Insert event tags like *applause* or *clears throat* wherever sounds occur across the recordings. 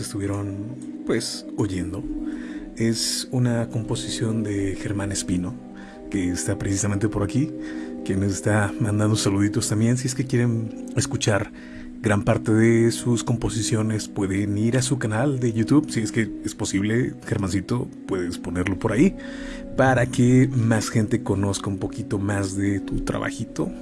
estuvieron pues oyendo, es una composición de Germán Espino, que está precisamente por aquí, que nos está mandando saluditos también, si es que quieren escuchar Gran parte de sus composiciones pueden ir a su canal de YouTube, si es que es posible, Germancito, puedes ponerlo por ahí, para que más gente conozca un poquito más de tu trabajito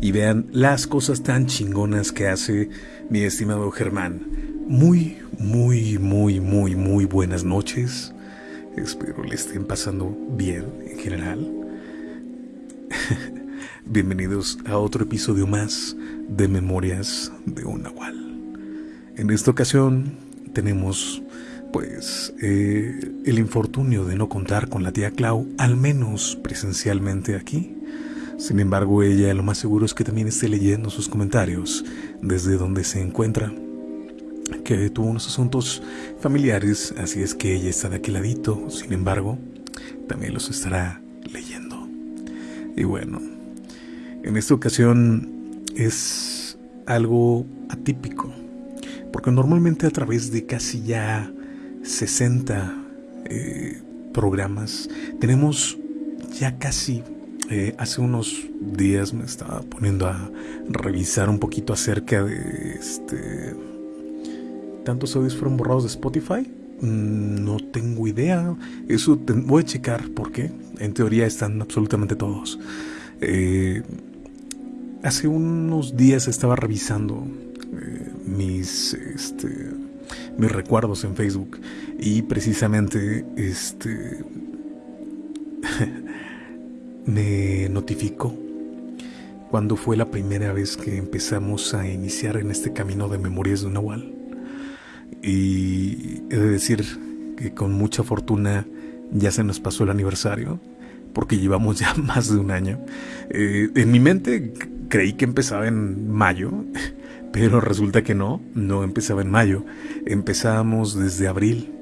y vean las cosas tan chingonas que hace mi estimado Germán. Muy, muy, muy, muy, muy buenas noches. Espero le estén pasando bien en general. *laughs* Bienvenidos a otro episodio más de Memorias de un Nahual. En esta ocasión tenemos pues eh, el infortunio de no contar con la tía Clau, al menos presencialmente aquí. Sin embargo, ella lo más seguro es que también esté leyendo sus comentarios desde donde se encuentra, que tuvo unos asuntos familiares, así es que ella está de aquel ladito, sin embargo, también los estará leyendo. Y bueno, en esta ocasión es algo atípico, porque normalmente a través de casi ya 60 eh, programas tenemos ya casi eh, hace unos días me estaba poniendo a revisar un poquito acerca de este tantos audios fueron borrados de Spotify mm, no tengo idea. Eso voy a checar porque en teoría están absolutamente todos. Eh, hace unos días estaba revisando eh, mis, este, mis recuerdos en Facebook y precisamente este, *laughs* me notificó cuando fue la primera vez que empezamos a iniciar en este camino de memorias de un Nahual. Y he de decir que con mucha fortuna ya se nos pasó el aniversario, porque llevamos ya *laughs* más de un año. Eh, en mi mente creí que empezaba en mayo, *laughs* pero resulta que no, no empezaba en mayo. Empezábamos desde abril,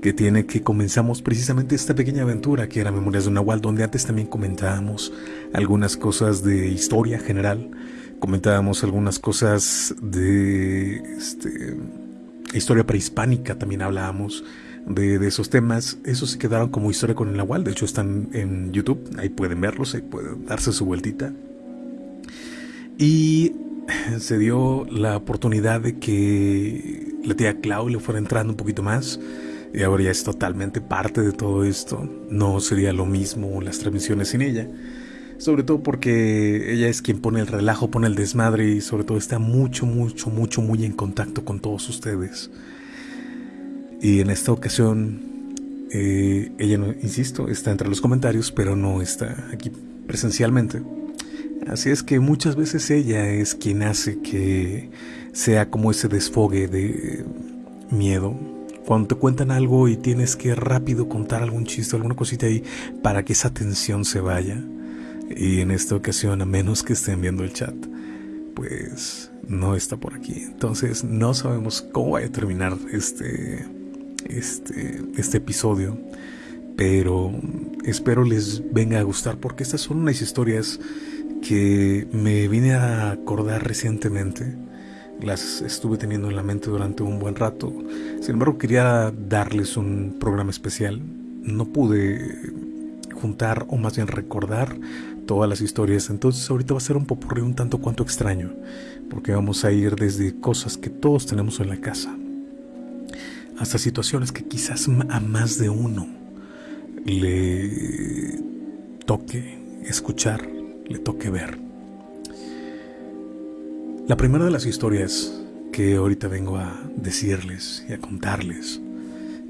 que tiene que comenzamos precisamente esta pequeña aventura que era Memorias de Nahual, donde antes también comentábamos algunas cosas de historia general, comentábamos algunas cosas de este, historia prehispánica, también hablábamos de, esos temas. Esos se quedaron como historia con el Nahual, de hecho están en YouTube, ahí pueden verlos, ahí pueden darse su vueltita. Y *sighs* se dio la oportunidad de que la tía Clau le fuera entrando un poquito más. Y ahora ya es totalmente parte de todo esto. No sería lo mismo las transmisiones sin ella. Sobre todo porque ella es quien pone el relajo, pone el desmadre y sobre todo está mucho, mucho, mucho, muy en contacto con todos ustedes. Y en esta ocasión Eh, ella, no, insisto, está entre los comentarios, pero no está aquí presencialmente. Así es que muchas veces ella es quien hace que sea como ese desfogue de miedo. Cuando te cuentan algo y tienes que rápido contar algún chiste, alguna cosita ahí, para que esa tensión se vaya. Y en esta ocasión, a menos que estén viendo el chat, pues no está por aquí. Entonces no sabemos cómo va a terminar este, este, este episodio. Pero espero les venga a gustar porque estas son unas historias que me vine a acordar recientemente. Las estuve teniendo en la mente durante un buen rato. Sin embargo, quería darles un programa especial. No pude juntar o más bien recordar todas las historias. Entonces ahorita va a ser un popurrí un tanto cuanto extraño. Porque vamos a ir desde cosas que todos tenemos en la casa. Hasta situaciones que quizás a más de uno le toque escuchar le toque ver. La primera de las historias que ahorita vengo a decirles y a contarles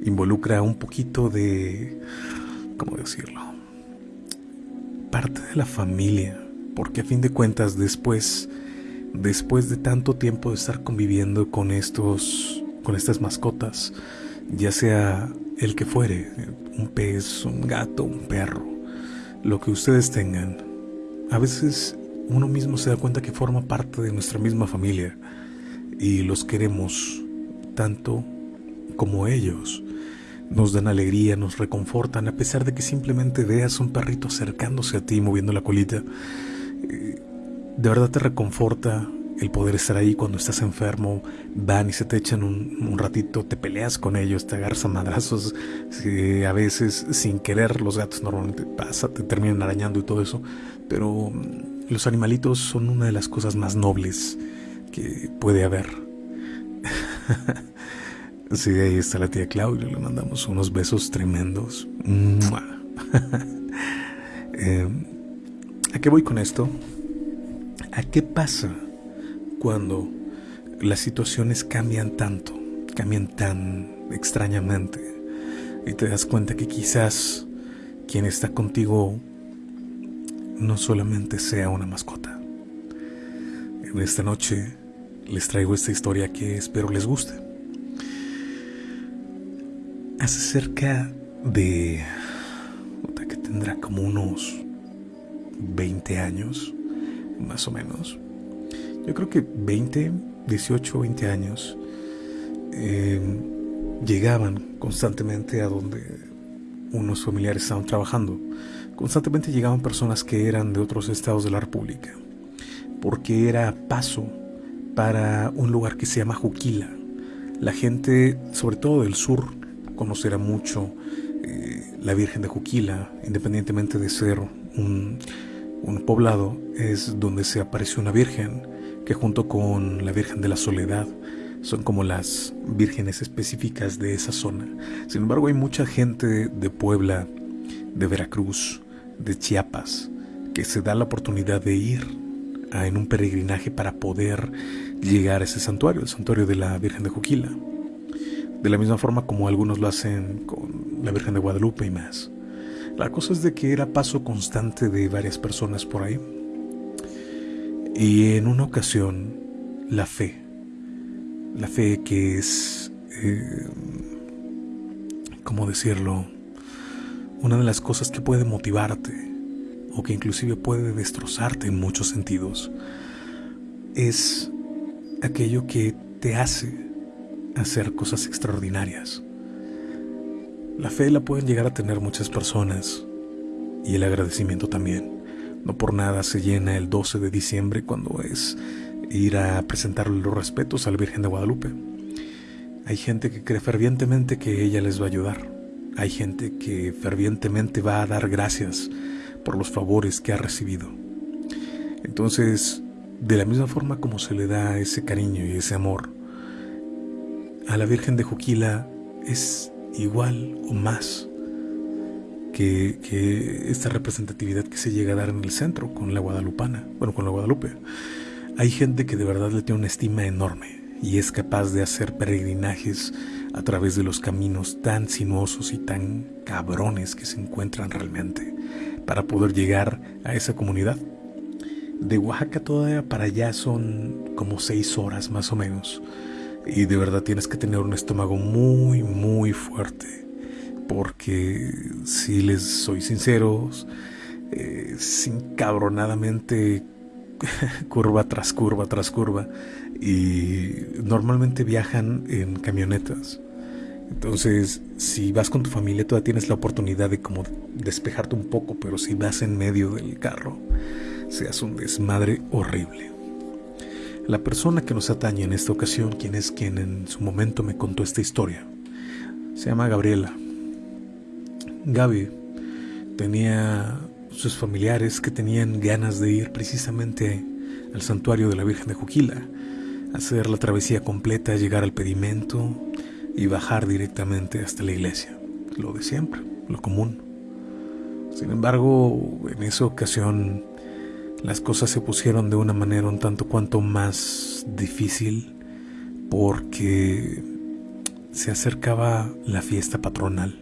involucra un poquito de, ¿cómo decirlo? Parte de la familia, porque a fin de cuentas después, después de tanto tiempo de estar conviviendo con estos, con estas mascotas, ya sea el que fuere, un pez, un gato, un perro, lo que ustedes tengan, a veces uno mismo se da cuenta que forma parte de nuestra misma familia y los queremos tanto como ellos. Nos dan alegría, nos reconfortan, a pesar de que simplemente veas un perrito acercándose a ti moviendo la colita. Eh, de verdad te reconforta el poder estar ahí cuando estás enfermo, van y se te echan un, ratito, te peleas con ellos, te agarras a madrazos, a veces sin querer los gatos normalmente pasa, te terminan arañando y todo eso, pero mm, los animalitos son una de las cosas más nobles que puede haber. *laughs* sí, ahí está la tía Claudia, le mandamos unos besos tremendos. *laughs* Eh, ¿A qué voy con esto? ¿A qué pasa? cuando las situaciones cambian tanto, cambian tan extrañamente y te das cuenta que quizás quien está contigo no solamente sea una mascota. En esta noche les traigo esta historia que espero les guste. Hace cerca de... que tendrá como unos 20 años, más o menos yo creo que 20, 18, 20 años, em, llegaban constantemente a donde unos familiares estaban trabajando. Constantemente llegaban personas que eran de otros estados de la República, porque era paso para un lugar que se llama Juquila. La gente, sobre todo del sur, conocerá mucho eh, la Virgen de Juquila, independientemente de ser un, un poblado, es donde se apareció una virgen que junto con la Virgen de la Soledad son como las vírgenes específicas de esa zona. Sin embargo, hay mucha gente de Puebla, de Veracruz, de Chiapas, que se da la oportunidad de ir en un peregrinaje para poder llegar a ese santuario, el santuario de la Virgen de Juquila. De la misma forma como algunos lo hacen con la Virgen de Guadalupe y más. La cosa es de que era paso constante de varias personas por ahí. Y en una ocasión, la fe, la fe que es, eh, ¿cómo decirlo? Una de las cosas que puede motivarte o que inclusive puede destrozarte en muchos sentidos, es aquello que te hace hacer cosas extraordinarias. La fe la pueden llegar a tener muchas personas y el agradecimiento también. No por nada se llena el 12 de diciembre cuando es ir a presentarle los respetos a la Virgen de Guadalupe. Hay gente que cree fervientemente que ella les va a ayudar. Hay gente que fervientemente va a dar gracias por los favores que ha recibido. Entonces, de la misma forma como se le da ese cariño y ese amor, a la Virgen de Juquila es igual o más que, esta representatividad que se llega a dar en el centro con la guadalupana, bueno, con la Guadalupe. Hay gente que de verdad le tiene una estima enorme y es capaz de hacer peregrinajes a través de los caminos tan sinuosos y tan cabrones que se encuentran realmente para poder llegar a esa comunidad. De Oaxaca todavía para allá son como seis horas más o menos. Y de verdad tienes que tener un estómago muy, muy fuerte. Porque si les soy sinceros, eh, sin cabronadamente *laughs* curva tras curva tras curva y normalmente viajan en camionetas. Entonces, si vas con tu familia, todavía tienes la oportunidad de como despejarte un poco, pero si vas en medio del carro, se hace un desmadre horrible. La persona que nos atañe en esta ocasión, quien es quien en su momento me contó esta historia, se llama Gabriela. Gaby tenía sus familiares que tenían ganas de ir precisamente al santuario de la Virgen de Juquila, hacer la travesía completa, llegar al pedimento y bajar directamente hasta la iglesia. Lo de siempre, lo común. Sin embargo, en esa ocasión las cosas se pusieron de una manera un tanto cuanto más difícil porque se acercaba la fiesta patronal.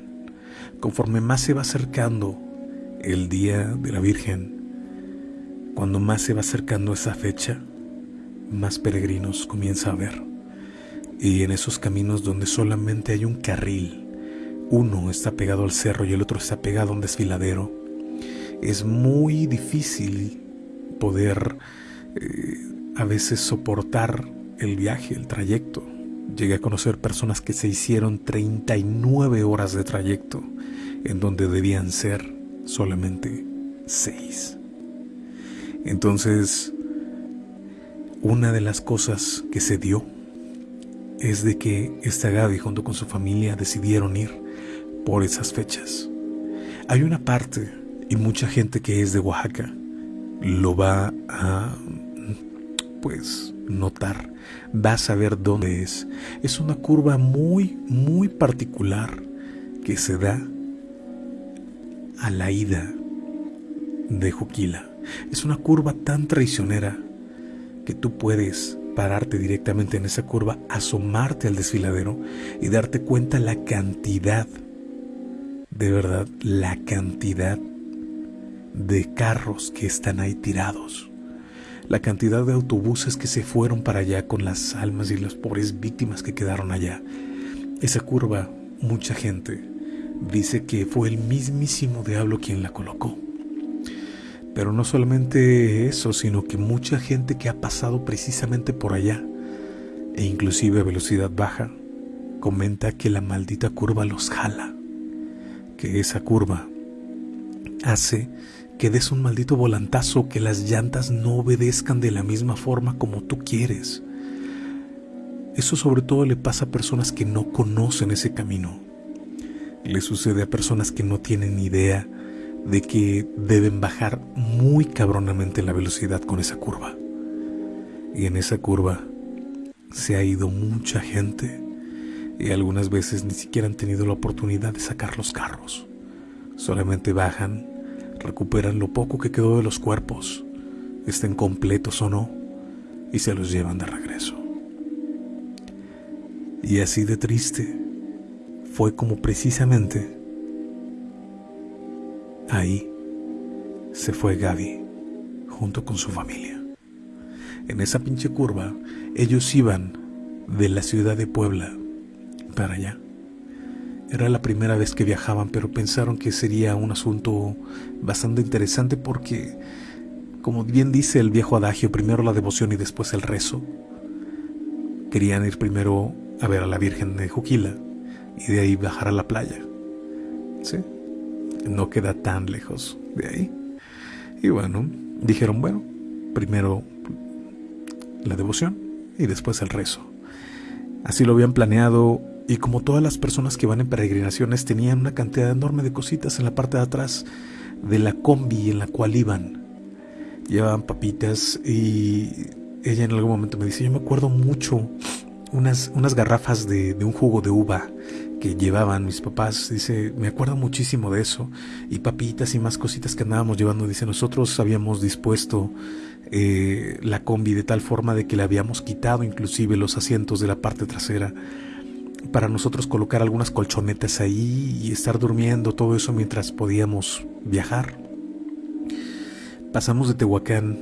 Conforme más se va acercando el día de la Virgen, cuando más se va acercando esa fecha, más peregrinos comienza a ver. Y en esos caminos donde solamente hay un carril, uno está pegado al cerro y el otro está pegado a un desfiladero, es muy difícil poder eh, a veces soportar el viaje, el trayecto. Llegué a conocer personas que se hicieron 39 horas de trayecto en donde debían ser solamente seis. Entonces, una de las cosas que se dio es de que esta Gaby junto con su familia decidieron ir por esas fechas. Hay una parte y mucha gente que es de Oaxaca lo va a pues notar, va a saber dónde es. Es una curva muy muy particular que se da a la ida de Juquila. Es una curva tan traicionera que tú puedes pararte directamente en esa curva, asomarte al desfiladero y darte cuenta la cantidad, de verdad, la cantidad de carros que están ahí tirados, la cantidad de autobuses que se fueron para allá con las almas y las pobres víctimas que quedaron allá. Esa curva, mucha gente dice que fue el mismísimo diablo quien la colocó. Pero no solamente eso, sino que mucha gente que ha pasado precisamente por allá, e inclusive a velocidad baja, comenta que la maldita curva los jala, que esa curva hace que des un maldito volantazo, que las llantas no obedezcan de la misma forma como tú quieres. Eso sobre todo le pasa a personas que no conocen ese camino le sucede a personas que no tienen idea de que deben bajar muy cabronamente la velocidad con esa curva. Y en esa curva se ha ido mucha gente y algunas veces ni siquiera han tenido la oportunidad de sacar los carros. Solamente bajan, recuperan lo poco que quedó de los cuerpos, estén completos o no, y se los llevan de regreso. Y así de triste fue como precisamente ahí se fue Gaby junto con su familia. En esa pinche curva, ellos iban de la ciudad de Puebla para allá. Era la primera vez que viajaban, pero pensaron que sería un asunto bastante interesante porque, como bien dice el viejo adagio, primero la devoción y después el rezo. Querían ir primero a ver a la Virgen de Juquila y de ahí bajar a la playa. ¿Sí? No queda tan lejos de ahí. Y bueno, dijeron, bueno, primero la devoción y después el rezo. Así lo habían planeado y como todas las personas que van en peregrinaciones tenían una cantidad enorme de cositas en la parte de atrás de la combi en la cual iban. Llevaban papitas y ella en algún momento me dice, yo me acuerdo mucho unas, unas garrafas de, de un jugo de uva que llevaban mis papás, dice, me acuerdo muchísimo de eso, y papitas y más cositas que andábamos llevando, dice, nosotros habíamos dispuesto eh, la combi de tal forma de que le habíamos quitado inclusive los asientos de la parte trasera para nosotros colocar algunas colchonetas ahí y estar durmiendo, todo eso mientras podíamos viajar. Pasamos de Tehuacán,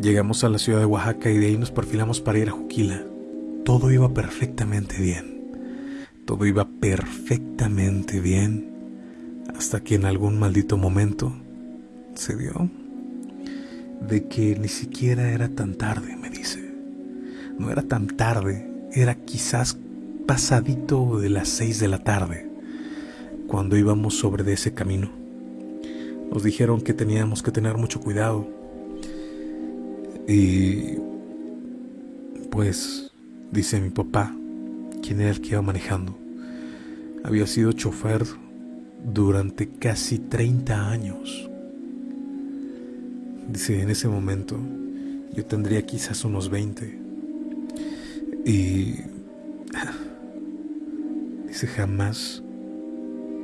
llegamos a la ciudad de Oaxaca y de ahí nos perfilamos para ir a Juquila. Todo iba perfectamente bien. Todo iba perfectamente bien hasta que en algún maldito momento se dio de que ni siquiera era tan tarde, me dice. No era tan tarde, era quizás pasadito de las seis de la tarde, cuando íbamos sobre de ese camino. Nos dijeron que teníamos que tener mucho cuidado. Y pues, dice mi papá, quien era el que iba manejando, había sido chofer durante casi 30 años. Dice, en ese momento yo tendría quizás unos 20. Y dice, jamás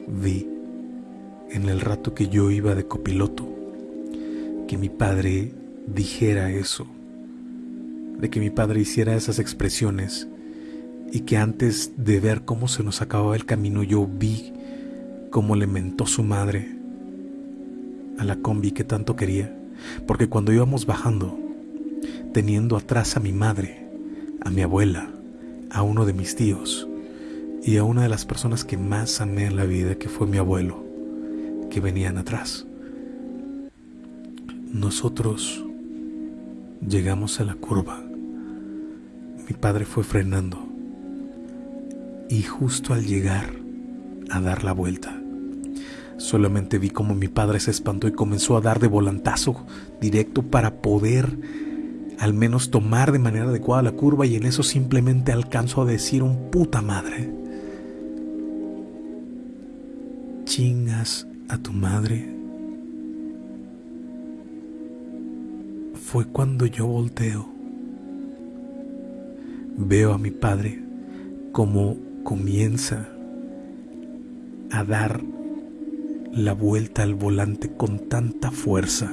vi en el rato que yo iba de copiloto que mi padre dijera eso, de que mi padre hiciera esas expresiones y que antes de ver cómo se nos acababa el camino yo vi cómo le mentó su madre a la combi que tanto quería, porque cuando íbamos bajando, teniendo atrás a mi madre, a mi abuela, a uno de mis tíos y a una de las personas que más amé en la vida, que fue mi abuelo, que venían atrás. Nosotros llegamos a la curva. Mi padre fue frenando y justo al llegar a dar la vuelta, solamente vi como mi padre se espantó y comenzó a dar de volantazo directo para poder al menos tomar de manera adecuada la curva y en eso simplemente alcanzo a decir un puta madre. Chingas a tu madre. Fue cuando yo volteo. Veo a mi padre como comienza a dar la vuelta al volante con tanta fuerza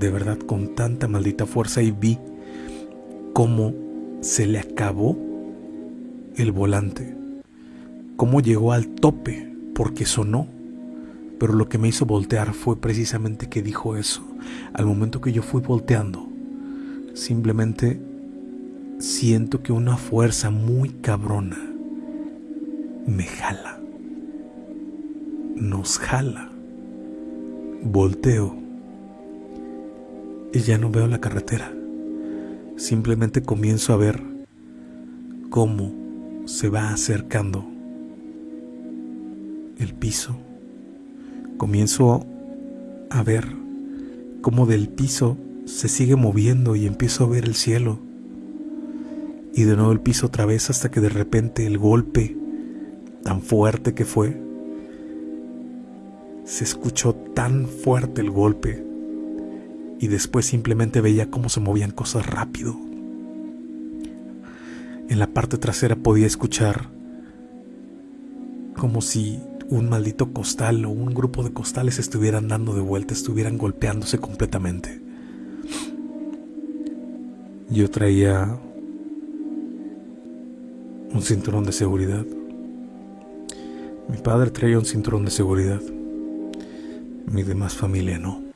de verdad con tanta maldita fuerza y vi cómo se le acabó el volante, cómo llegó al tope porque sonó. Pero lo que me hizo voltear fue precisamente que dijo eso. Al momento que yo fui volteando, simplemente siento que una fuerza muy cabrona me jala. Nos jala. Volteo y ya no veo la carretera. Simplemente comienzo a ver cómo se va acercando el piso. Comienzo a ver cómo del piso se sigue moviendo y empiezo a ver el cielo. Y de nuevo el piso otra vez hasta que de repente el golpe tan fuerte que fue, se escuchó tan fuerte el golpe y después simplemente veía cómo se movían cosas rápido. En la parte trasera podía escuchar como si un maldito costal o un grupo de costales estuvieran dando de vuelta, estuvieran golpeándose completamente. Yo traía un cinturón de seguridad. Mi padre traía un cinturón de seguridad. Mi demás familia no.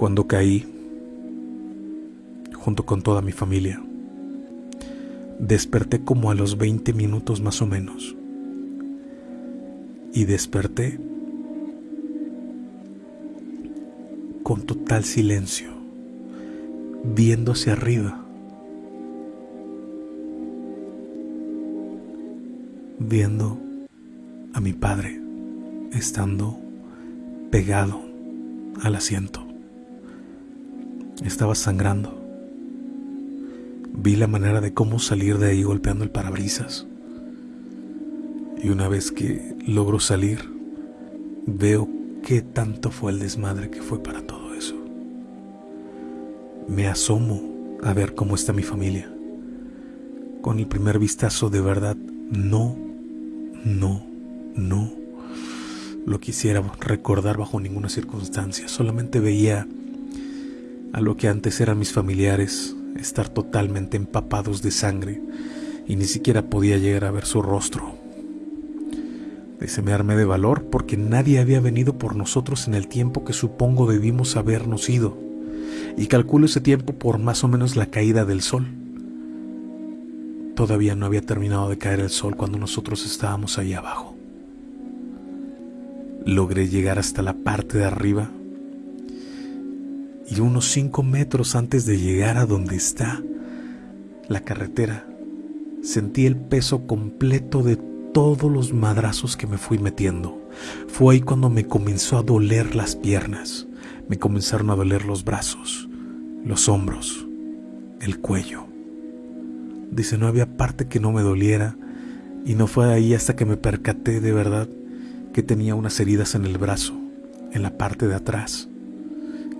cuando caí junto con toda mi familia. Desperté como a los 20 minutos más o menos. Y desperté con total silencio, viendo hacia arriba, viendo a mi padre estando pegado al asiento. Estaba sangrando. Vi la manera de cómo salir de ahí golpeando el parabrisas. Y una vez que logro salir, veo qué tanto fue el desmadre que fue para todo eso. Me asomo a ver cómo está mi familia. Con el primer vistazo de verdad, no, no, no lo quisiera recordar bajo ninguna circunstancia. Solamente veía a lo que antes eran mis familiares estar totalmente empapados de sangre y ni siquiera podía llegar a ver su rostro. Dice, me armé de valor porque nadie había venido por nosotros en el tiempo que supongo debimos habernos ido, y calculo ese tiempo por más o menos la caída del sol. Todavía no había terminado de caer el sol cuando nosotros estábamos ahí abajo. Logré llegar hasta la parte de arriba y unos cinco metros antes de llegar a donde está la carretera, sentí el peso completo de todos los madrazos que me fui metiendo. Fue ahí cuando me comenzó a doler las piernas, me comenzaron a doler los brazos, los hombros, el cuello. Dice, no había parte que no me doliera y no fue ahí hasta que me percaté de verdad que tenía unas heridas en el brazo, en la parte de atrás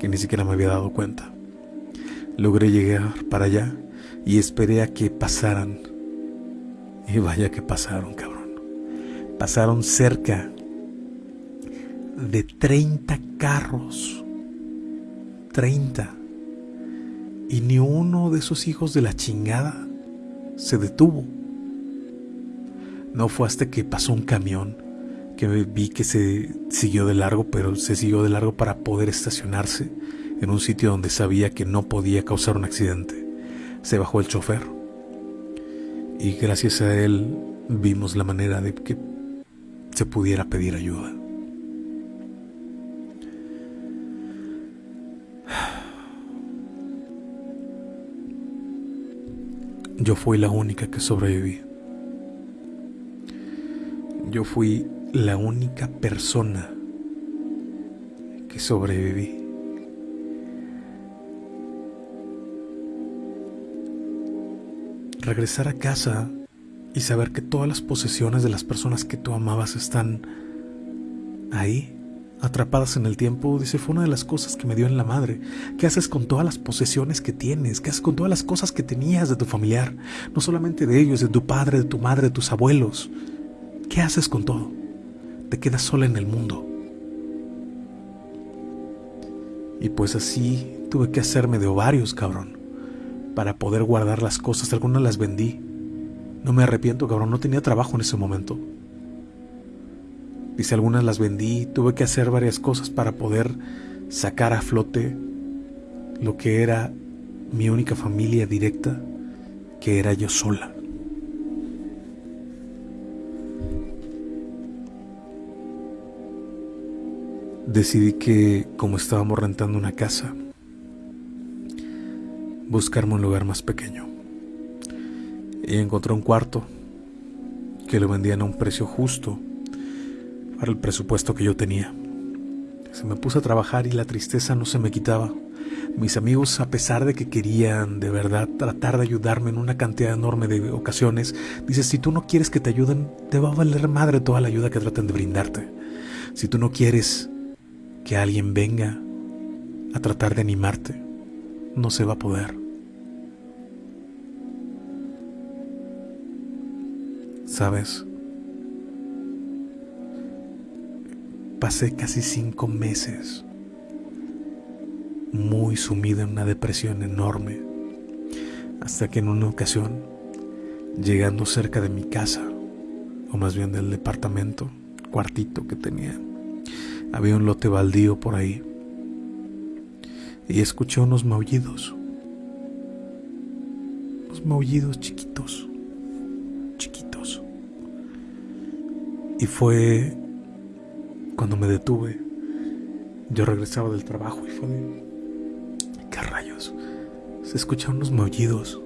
que ni siquiera me había dado cuenta. Logré llegar para allá y esperé a que pasaran. Y vaya que pasaron, cabrón. Pasaron cerca de 30 carros. 30. Y ni uno de esos hijos de la chingada se detuvo. No fue hasta que pasó un camión que vi que se siguió de largo, pero se siguió de largo para poder estacionarse en un sitio donde sabía que no podía causar un accidente. Se bajó el chofer y gracias a él vimos la manera de que se pudiera pedir ayuda. Yo fui la única que sobreviví. Yo fui la única persona que sobreviví. Regresar a casa y saber que todas las posesiones de las personas que tú amabas están ahí, atrapadas en el tiempo, dice, fue una de las cosas que me dio en la madre. ¿Qué haces con todas las posesiones que tienes? ¿Qué haces con todas las cosas que tenías de tu familiar? No solamente de ellos, de tu padre, de tu madre, de tus abuelos. ¿Qué haces con todo? Te quedas sola en el mundo. Y pues así tuve que hacerme de ovarios, cabrón, para poder guardar las cosas. Algunas las vendí. No me arrepiento, cabrón, no tenía trabajo en ese momento. Dice, algunas las vendí, tuve que hacer varias cosas para poder sacar a flote lo que era mi única familia directa, que era yo sola. Decidí que, como estábamos rentando una casa, buscarme un lugar más pequeño. Y encontré un cuarto que lo vendían a un precio justo para el presupuesto que yo tenía. Se me puse a trabajar y la tristeza no se me quitaba. Mis amigos, a pesar de que querían de verdad tratar de ayudarme en una cantidad enorme de ocasiones, dices, si tú no quieres que te ayuden, te va a valer madre toda la ayuda que traten de brindarte. Si tú no quieres que alguien venga a tratar de animarte, no se va a poder. ¿Sabes? Pasé casi cinco meses muy sumido en una depresión enorme, hasta que en una ocasión, llegando cerca de mi casa, o más bien del departamento, cuartito que tenía, había un lote baldío por ahí. Y escuché unos maullidos. Unos maullidos chiquitos. Chiquitos. Y fue cuando me detuve. Yo regresaba del trabajo y fue de... ¿Qué rayos? Se escucharon unos maullidos.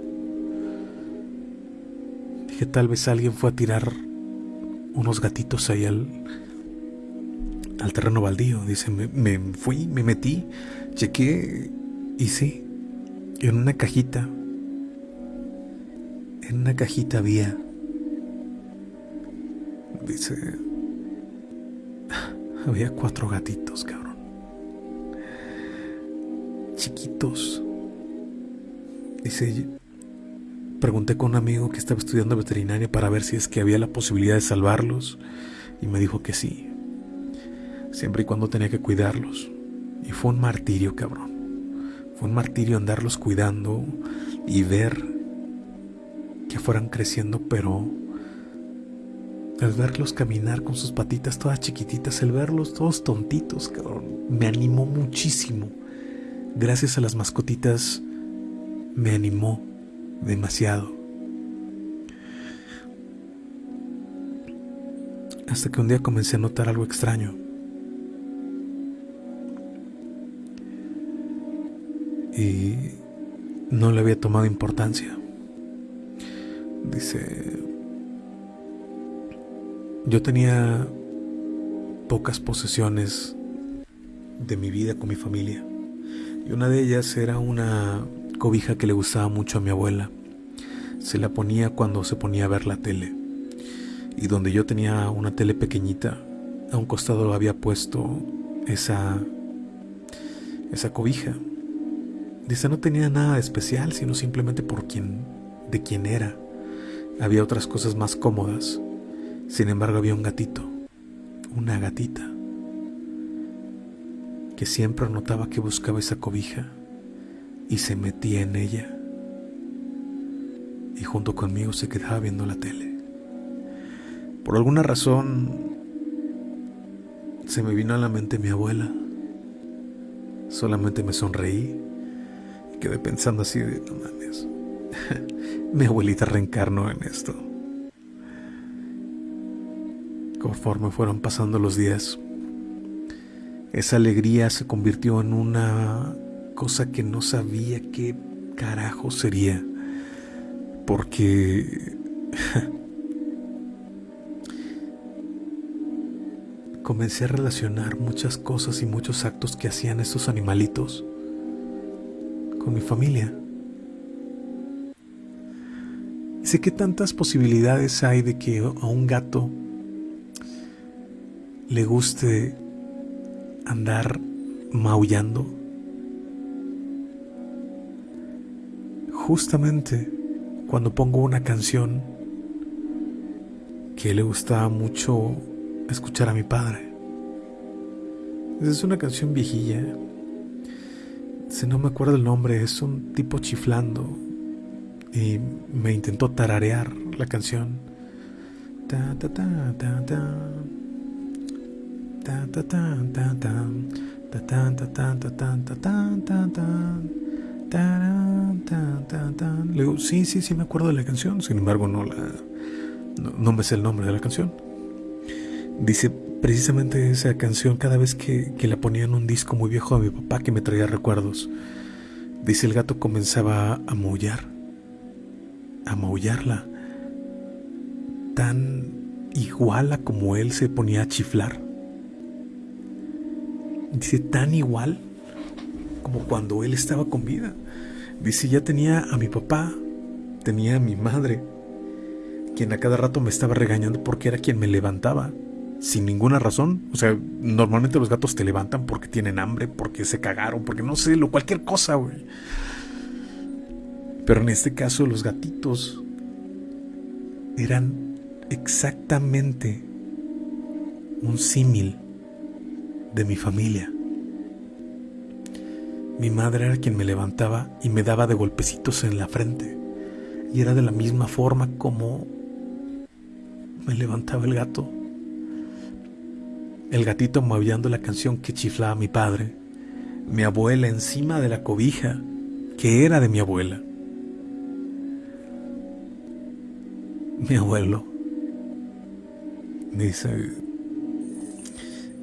Dije, tal vez alguien fue a tirar unos gatitos ahí al, al terreno baldío. Dice, me, fui, me metí, chequé y sí, en una cajita, en una cajita había, dice, *laughs* había cuatro gatitos, cabrón. Chiquitos. Dice, pregunté con un amigo que estaba estudiando veterinaria para ver si es que había la posibilidad de salvarlos y me dijo que sí siempre y cuando tenía que cuidarlos. Y fue un martirio, cabrón. Fue un martirio andarlos cuidando, y ver que fueran creciendo, pero el verlos caminar con sus patitas todas chiquititas, el verlos todos tontitos, cabrón, me animó muchísimo. Gracias a las mascotitas, me animó demasiado. Hasta que un día comencé a notar algo extraño. Y no le había tomado importancia. Dice, yo tenía pocas posesiones de mi vida con mi familia. Y una de ellas era una cobija que le gustaba mucho a mi abuela. Se la ponía cuando se ponía a ver la tele. Y donde yo tenía una tele pequeñita, a un costado había puesto esa esa cobija. Dice, no tenía nada de especial, sino simplemente por quien de quién era. Había otras cosas más cómodas sin embargo había un gatito, una gatita, que siempre notaba que buscaba esa cobija y se metía en ella. Y junto conmigo se quedaba viendo la tele. Por alguna razón se me vino a la mente mi abuela. Solamente me sonreí quedé pensando así de, no mames, *laughs* mi abuelita reencarnó en esto. Conforme fueron pasando los días, esa alegría se convirtió en una cosa que no sabía qué carajo sería. Porque *laughs* comencé a relacionar muchas cosas y muchos actos que hacían estos animalitos con mi familia. sé que tantas posibilidades hay de que a un gato le guste andar maullando. Justamente cuando pongo una canción que le gustaba mucho escuchar a mi padre. Es una canción viejilla. Si no me acuerdo el nombre, es un tipo chiflando y me intentó tararear la canción. Ta ta ta ta ta. Le digo, sí, sí, sí me acuerdo de la canción, sin embargo no la no, me sé el nombre de la canción. Dice precisamente esa canción cada vez que, que la ponía en un disco muy viejo de mi papá que me traía recuerdos. Dice el gato comenzaba a maullar, a maullarla, tan igual a como él se ponía a chiflar. Dice, tan igual como cuando él estaba con vida. Dice, ya tenía a mi papá, tenía a mi madre, quien a cada rato me estaba regañando porque era quien me levantaba, sin ninguna razón. O sea, normalmente los gatos te levantan porque tienen hambre, porque se cagaron, porque no sé, lo, cualquier cosa, güey. Pero en este caso los gatitos eran exactamente un símil de mi familia. Mi madre era quien me levantaba y me daba de golpecitos en la frente. Y era de la misma forma como me levantaba el gato. El gatito maullando la canción que chiflaba mi padre. Mi abuela encima de la cobija que era de mi abuela. Mi abuelo dice,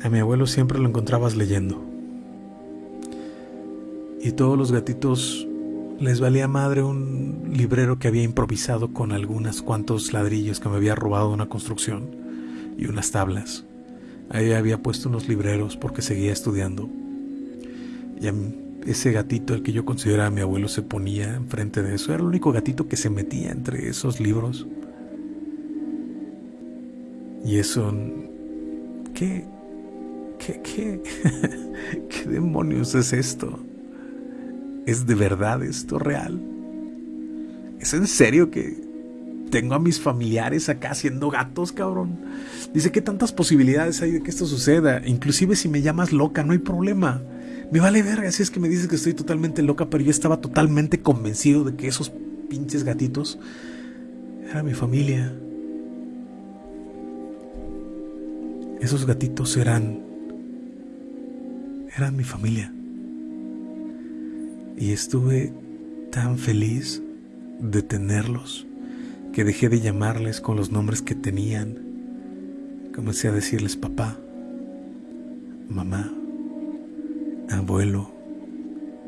a mi abuelo siempre lo encontrabas leyendo. Y todos los gatitos les valía madre un librero que había improvisado con algunos cuantos ladrillos que me había robado de una construcción y unas tablas. Ahí había puesto unos libreros porque seguía estudiando. Y ese gatito, el que yo consideraba mi abuelo, se ponía enfrente de eso. Era el único gatito que se metía entre esos libros. Y eso... ¿Qué? ¿Qué, qué, *laughs* qué demonios es esto? ¿Es de verdad esto real? ¿Es en serio que tengo a mis familiares acá siendo gatos, cabrón? Dice que tantas posibilidades hay de que esto suceda. Inclusive si me llamas loca, no hay problema. Me vale verga si es que me dices que estoy totalmente loca, pero yo estaba totalmente convencido de que esos pinches gatitos eran mi familia. Esos gatitos eran eran mi familia. Y estuve tan feliz de tenerlos que dejé de llamarles con los nombres que tenían. Comencé a decirles papá, mamá, abuelo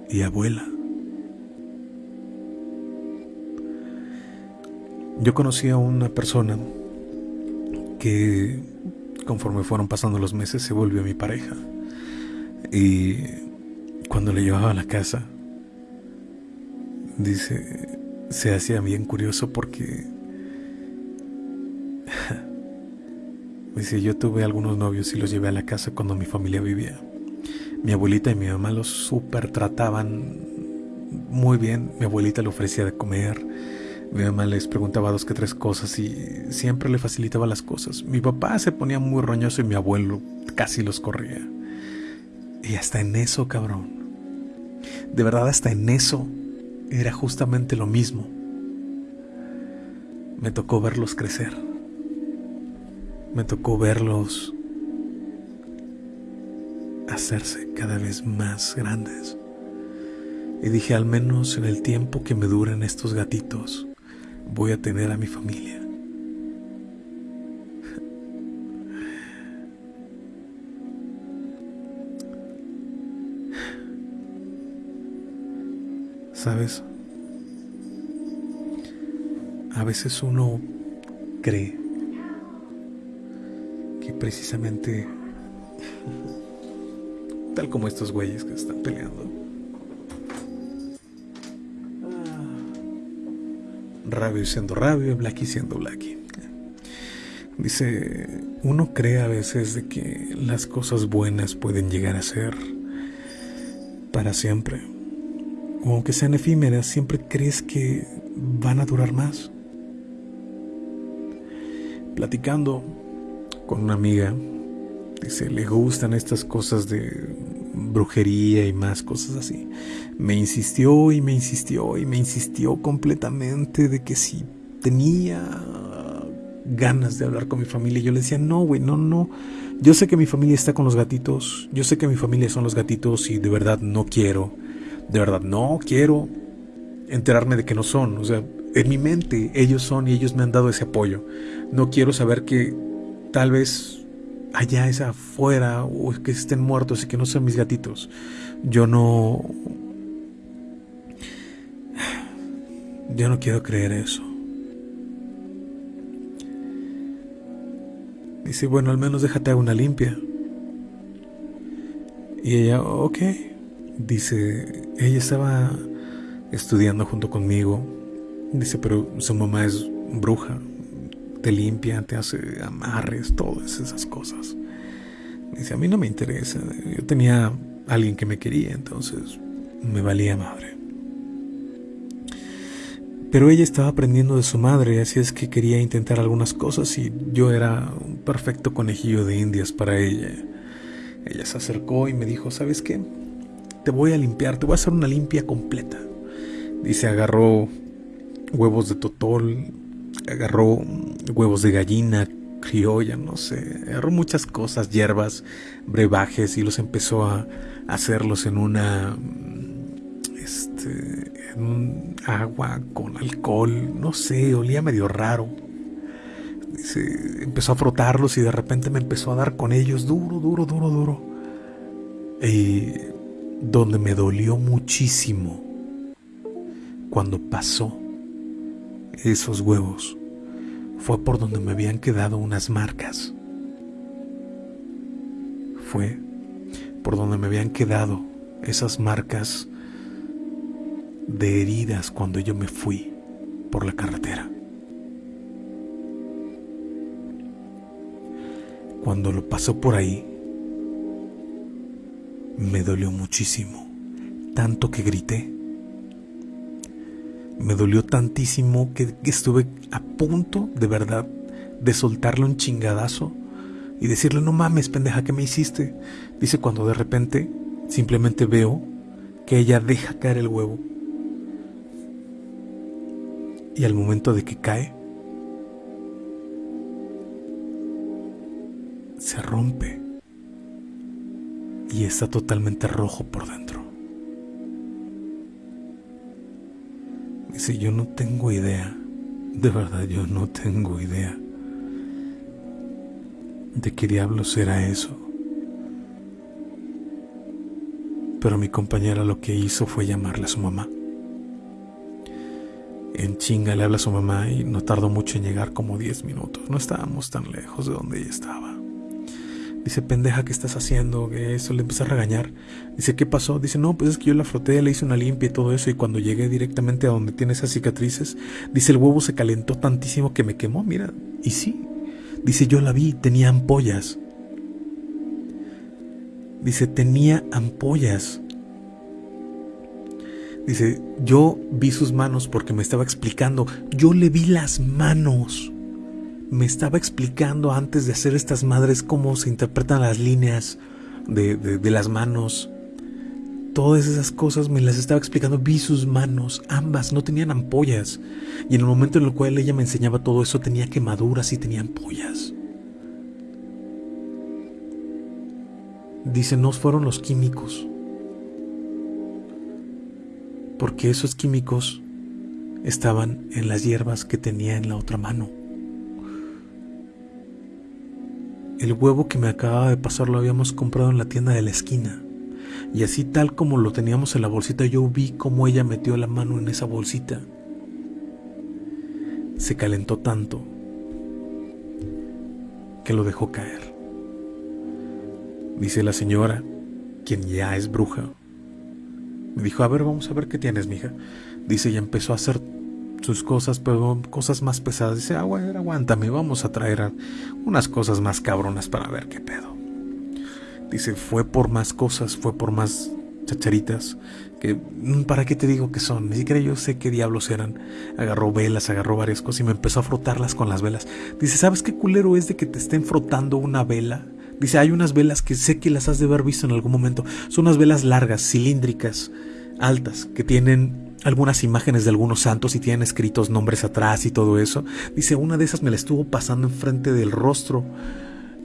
y abuela. Yo conocí a una persona que conforme fueron pasando los meses se volvió mi pareja. Y cuando le llevaba a la casa, dice, se hacía bien curioso porque dice, yo tuve algunos novios y los llevé a la casa cuando mi familia vivía. Mi abuelita y mi mamá los super trataban muy bien. Mi abuelita le ofrecía de comer. Mi mamá les preguntaba dos que tres cosas y siempre le facilitaba las cosas. Mi papá se ponía muy roñoso y mi abuelo casi los corría. Y hasta en eso, cabrón. De verdad, hasta en eso era justamente lo mismo. Me tocó verlos crecer. Me tocó verlos hacerse cada vez más grandes. Y dije, al menos en el tiempo que me duren estos gatitos, voy a tener a mi familia. ¿Sabes? A veces uno cree precisamente Tal como estos güeyes que están peleando. Rabio siendo Rabio, Blacky siendo Blacky. Dice, uno cree a veces de que las cosas buenas pueden llegar a ser para siempre. O aunque sean efímeras, siempre crees que van a durar más. Platicando con una amiga Dice, le gustan estas cosas de brujería y más cosas así. Me insistió y me insistió y me insistió completamente de que si tenía ganas de hablar con mi familia. Yo le decía, no, güey, no, no. Yo sé que mi familia está con los gatitos. Yo sé que mi familia son los gatitos y de verdad no quiero. De verdad no quiero enterarme de que no son. O sea, en mi mente ellos son y ellos me han dado ese apoyo. No quiero saber que tal vez allá es afuera o que estén muertos y que no sean mis gatitos. Yo no... Yo no quiero creer eso. Dice, bueno, al menos déjate una limpia. Y ella, ok. Dice, ella estaba estudiando junto conmigo. Dice, pero su mamá es bruja te limpia, te hace amarres, todas esas cosas. Dice, a mí no me interesa. Yo tenía alguien que me quería, entonces me valía madre. Pero ella estaba aprendiendo de su madre, así es que quería intentar algunas cosas y yo era un perfecto conejillo de indias para ella. Ella se acercó y me dijo, ¿sabes qué? Te voy a limpiar, te voy a hacer una limpia completa. Dice, agarró huevos de totol, agarró huevos de gallina, criolla, no sé, agarró muchas cosas, hierbas, brebajes y los empezó a hacerlos en una este en un agua con alcohol, no sé, olía medio raro. Dice, empezó a frotarlos y de repente me empezó a dar con ellos duro, duro, duro, duro. Y donde me dolió muchísimo cuando pasó esos huevos fue por donde me habían quedado unas marcas. Fue por donde me habían quedado esas marcas de heridas cuando yo me fui por la carretera. Cuando lo pasó por ahí, me dolió muchísimo, tanto que grité me dolió tantísimo que, estuve a punto, de verdad, de soltarle un chingadazo y decirle, no mames, pendeja, ¿qué me hiciste? Dice cuando de repente simplemente veo que ella deja caer el huevo y al momento de que cae, se rompe y está totalmente rojo por dentro. Dice, yo no tengo idea, de verdad yo no tengo idea de qué diablos era eso. Pero mi compañera lo que hizo fue llamarle a su mamá. En chinga le habla a su mamá y no tardó mucho en llegar como 10 minutos. No estábamos tan lejos de donde ella estaba. Dice, pendeja, ¿qué estás haciendo? Que eso le empieza a regañar. Dice, ¿qué pasó? Dice, no, pues es que yo la froté, le hice una limpia y todo eso. Y cuando llegué directamente a donde tiene esas cicatrices, dice, el huevo se calentó tantísimo que me quemó. Mira, y sí. Dice, yo la vi, tenía ampollas. Dice, tenía ampollas. Dice, yo vi sus manos porque me estaba explicando. Yo le vi las manos. Me estaba explicando antes de hacer estas madres cómo se interpretan las líneas de, las manos. Todas esas cosas me las estaba explicando. Vi sus manos, ambas, no tenían ampollas. Y en el momento en el cual ella me enseñaba todo eso, tenía quemaduras y tenía ampollas. Dice, no fueron los químicos porque esos químicos estaban en las hierbas que tenía en la otra mano. El huevo que me acababa de pasar lo habíamos comprado en la tienda de la esquina. Y así tal como lo teníamos en la bolsita, yo vi cómo ella metió la mano en esa bolsita. Se calentó tanto que lo dejó caer. Dice la señora, quien ya es bruja, me dijo, a ver, vamos a ver qué tienes, mija. Dice, y empezó a hacer sus cosas, pero cosas más pesadas. Dice, ah, aguántame, vamos a traer unas cosas más cabronas para ver qué pedo. Dice, fue por más cosas, fue por más chacharitas, que mm, para qué te digo que son, ni siquiera yo sé qué diablos eran. Agarró velas, agarró varias cosas y me empezó a frotarlas con las velas. Dice, ¿sabes qué culero es de que te estén frotando una vela Dice, hay unas velas que sé que las has de haber visto en algún momento. Son unas velas largas, cilíndricas, altas, que tienen algunas imágenes de algunos santos y tienen escritos nombres atrás y todo eso. Dice, una de esas me la estuvo pasando enfrente del rostro.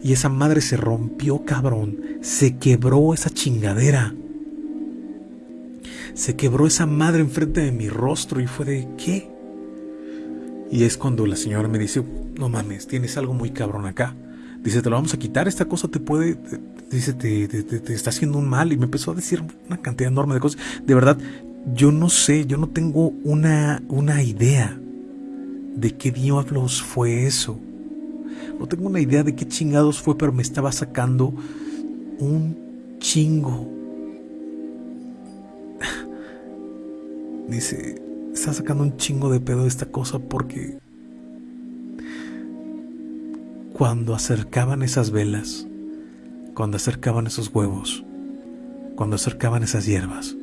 Y esa madre se rompió, cabrón. Se quebró esa chingadera. Se quebró esa madre enfrente de mi rostro y fue de, ¿qué? Y es cuando la señora me dice, no mames, tienes algo muy cabrón acá. Dice, te lo vamos a quitar, esta cosa te puede, dice, te, te, está haciendo un mal. Y me empezó a decir una cantidad enorme de cosas. De verdad, yo no sé, yo no tengo una, una idea de qué diablos fue eso. No tengo una idea de qué chingados fue, pero me estaba sacando un chingo. Dice, está sacando un chingo de pedo de esta cosa porque cuando acercaban esas velas, cuando acercaban esos huevos, cuando acercaban esas hierbas,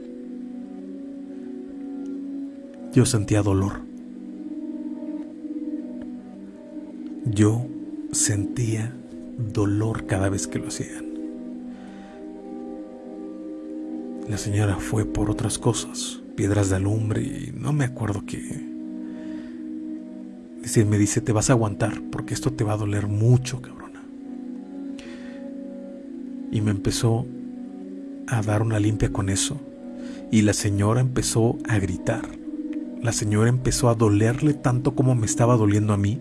yo sentía dolor. Yo sentía dolor cada vez que lo hacían. La señora fue por otras cosas, piedras de alumbre y no me acuerdo qué decir, me dice, te vas a aguantar porque esto te va a doler mucho, cabrona. Y me empezó a dar una limpia con eso. Y la señora empezó a gritar. La señora empezó a dolerle tanto como me estaba doliendo a mí.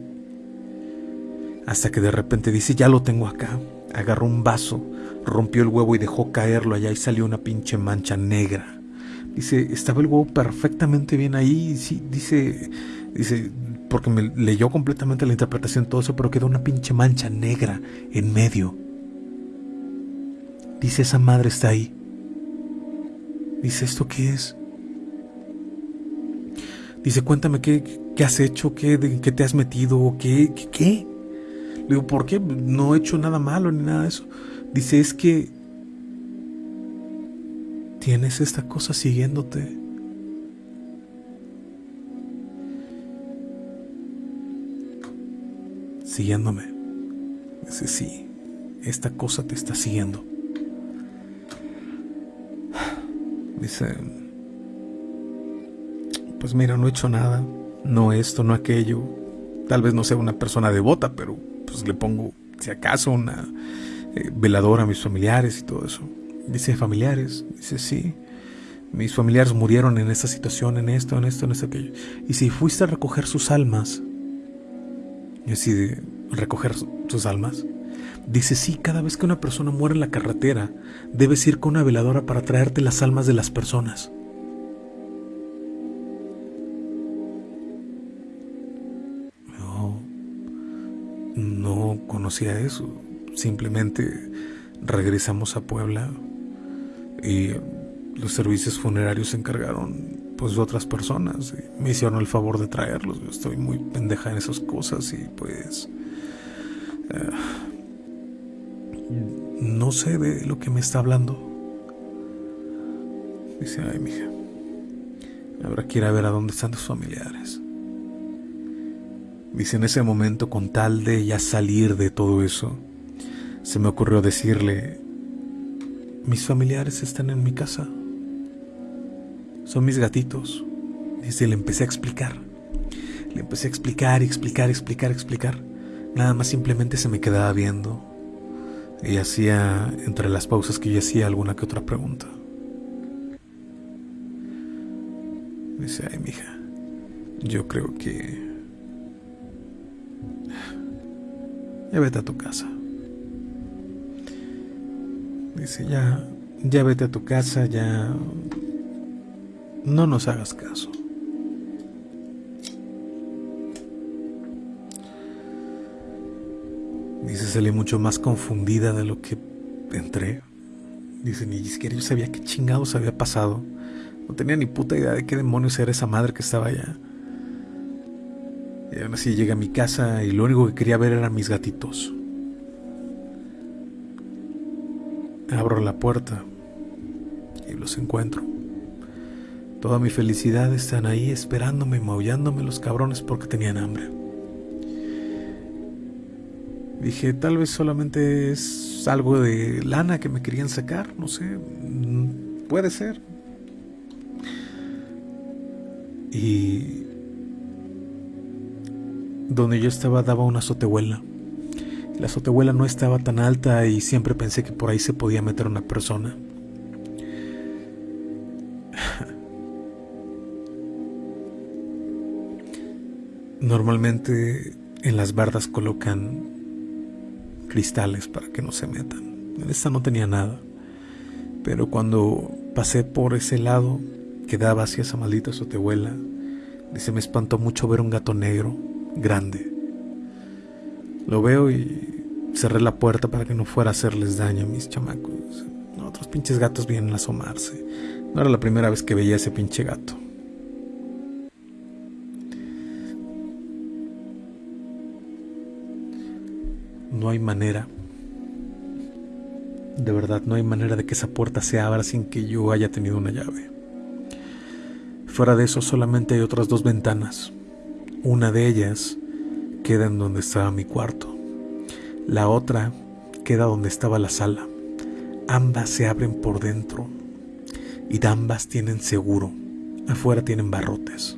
Hasta que de repente dice, ya lo tengo acá. Agarró un vaso, rompió el huevo y dejó caerlo allá y salió una pinche mancha negra. Dice, estaba el huevo perfectamente bien ahí. Sí, dice, dice, porque me leyó completamente la interpretación todo eso, pero quedó una pinche mancha negra en medio. Dice, esa madre está ahí. Dice, ¿esto qué es? Dice, cuéntame qué, qué has hecho, qué, qué te has metido, qué, qué, qué. Le digo, ¿por qué? No he hecho nada malo ni nada de eso. Dice, es que tienes esta cosa siguiéndote. siguiéndome. Dice, sí, esta cosa te está siguiendo. Dice, pues mira, no he hecho nada, no esto, no aquello. Tal vez no sea una persona devota, pero pues le pongo, si acaso, una eh, veladora a mis familiares y todo eso. Dice, familiares, dice, sí. Mis familiares murieron en esta situación, en esto, en esto, en esto, aquello. Y si fuiste a recoger sus almas, y así recoger sus almas, dice, sí, cada vez que una persona muere en la carretera, debes ir con una veladora para traerte las almas de las personas. No conocía eso. Simplemente regresamos a Puebla y los servicios funerarios se encargaron pues de otras personas y me hicieron el favor de traerlos. Yo estoy muy pendeja en esas cosas y pues eh, no sé de lo que me está hablando. Dice, ay, mija, habrá que ir a ver a dónde están tus familiares. Dice, en ese momento, con tal de ya salir de todo eso, se me ocurrió decirle, mis familiares están en mi casa. Son mis gatitos. Y le empecé a explicar. Le empecé a explicar, explicar, explicar, explicar. Nada más simplemente se me quedaba viendo. Y hacía, entre las pausas que yo hacía, alguna que otra pregunta. Dice, ay, mija, yo creo que... Ya vete a tu casa. Dice, ya, ya vete a tu casa, ya no nos hagas caso. Dice, salí mucho más confundida de lo que entré. Dice, ni siquiera yo sabía qué chingados había pasado. No tenía ni puta idea de qué demonios era esa madre que estaba allá. Y aún así llegué a mi casa y lo único que quería ver eran mis gatitos. Abro la puerta y los encuentro. Toda mi felicidad están ahí esperándome, maullándome los cabrones porque tenían hambre. Dije, tal vez solamente es algo de lana que me querían sacar, no sé, mm, puede ser. Y donde yo estaba daba una azotehuela. La azotehuela no estaba tan alta y siempre pensé que por ahí se podía meter una persona. *sighs* Normalmente en las bardas colocan cristales para que no se metan. En esta no tenía nada. Pero cuando pasé por ese lado que daba hacia esa maldita azotehuela, se me espantó mucho ver un gato negro, grande, lo veo y cerré la puerta para que no fuera a hacerles daño a mis chamacos. Otros pinches gatos vienen a asomarse. No era la primera vez que veía ese pinche gato. No hay manera. De verdad, no hay manera de que esa puerta se abra sin que yo haya tenido una llave. Fuera de eso solamente hay otras dos ventanas. Una de ellas queda en donde estaba mi cuarto. La otra queda donde estaba la sala. Ambas se abren por dentro y ambas tienen seguro. Afuera tienen barrotes.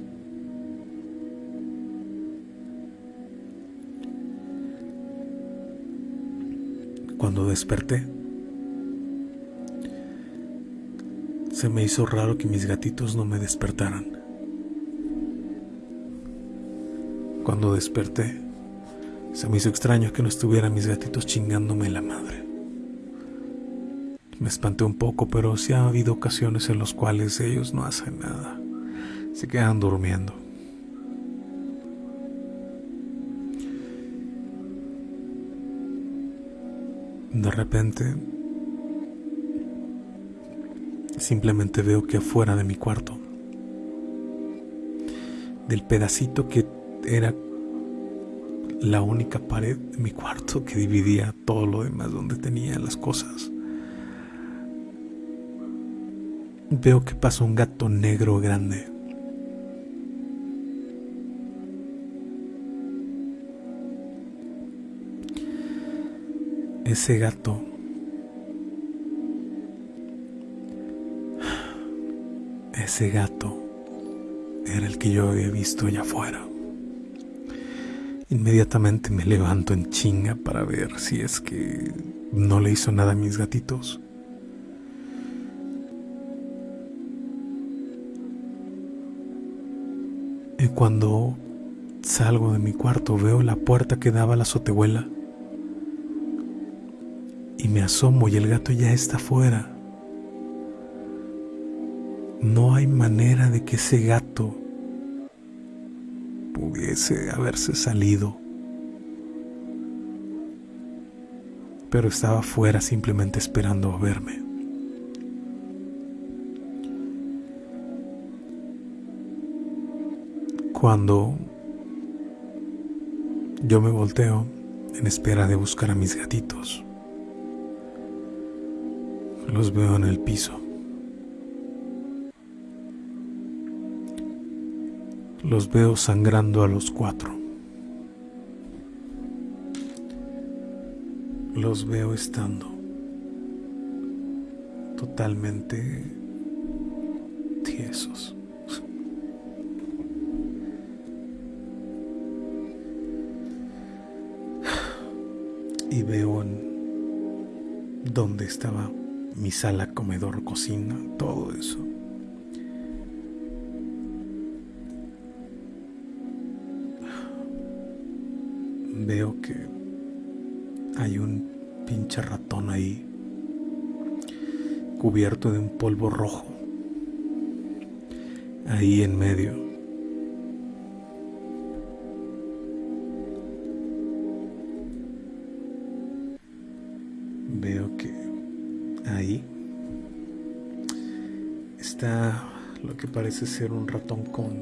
Cuando desperté, se me hizo raro que mis gatitos no me despertaran. Cuando desperté, se me hizo extraño que no estuvieran mis gatitos chingándome la madre. Me espanté un poco, pero sí ha habido ocasiones en las cuales ellos no hacen nada. Se quedan durmiendo. De repente, simplemente veo que afuera de mi cuarto, del pedacito que era la única pared de mi cuarto que dividía todo lo demás donde tenía las cosas. Veo que pasa un gato negro grande. Ese gato *sighs* ese gato era el que yo había visto allá afuera. Inmediatamente me levanto en chinga para ver si es que no le hizo nada a mis gatitos. Y cuando salgo de mi cuarto veo la puerta que daba a la azotehuela y me asomo y el gato ya está fuera. No hay manera de que ese gato pudiese haberse salido. Pero estaba fuera simplemente esperando a verme. Cuando yo me volteo en espera de buscar a mis gatitos, los veo en el piso. Los veo sangrando a los cuatro. Los veo estando totalmente tiesos. Y veo en dónde estaba mi sala, comedor, cocina, todo eso. Hay un pinche ratón ahí, cubierto de un polvo rojo, ahí en medio. Veo que ahí está lo que parece ser un ratón con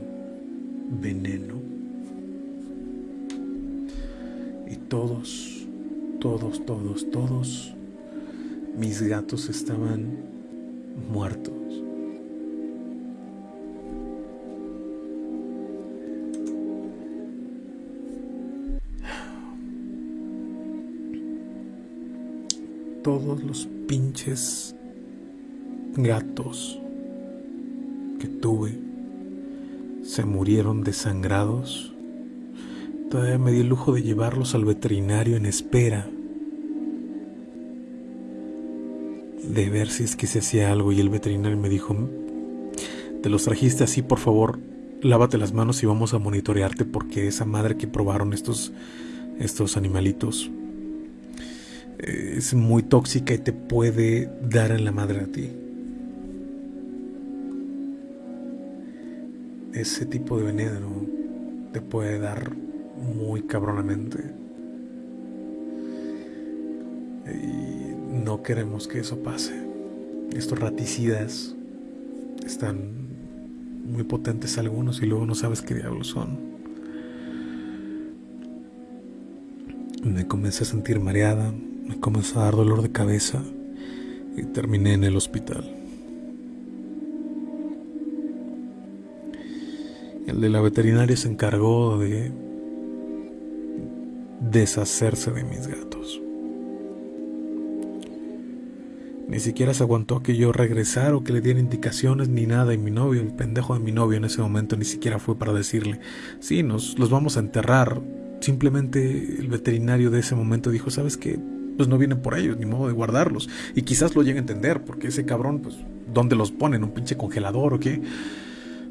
veneno todos, todos, todos, todos mis gatos estaban muertos. Todos los pinches gatos que tuve se murieron desangrados Todavía me di el lujo de llevarlos al veterinario en espera de ver si es que se hacía algo y el veterinario me dijo, te los trajiste así, por favor, lávate las manos y vamos a monitorearte porque esa madre que probaron estos, estos animalitos eh, es muy tóxica y te puede dar en la madre a ti. Ese tipo de veneno te puede dar muy cabronamente. Y no queremos que eso pase. Estos raticidas están muy potentes algunos y luego no sabes qué diablos son. Me comencé a sentir mareada, me comenzó a dar dolor de cabeza y terminé en el hospital. El de la veterinaria se encargó de deshacerse de mis gatos. Ni siquiera se aguantó que yo regresara o que le diera indicaciones ni nada. Y mi novio, el pendejo de mi novio en ese momento, ni siquiera fue para decirle, sí, nos los vamos a enterrar. Simplemente el veterinario de ese momento dijo, ¿sabes qué? Pues no vienen por ellos, ni modo de guardarlos. Y quizás lo llegue a entender, porque ese cabrón, pues, ¿dónde los ponen? ¿Un pinche congelador o qué?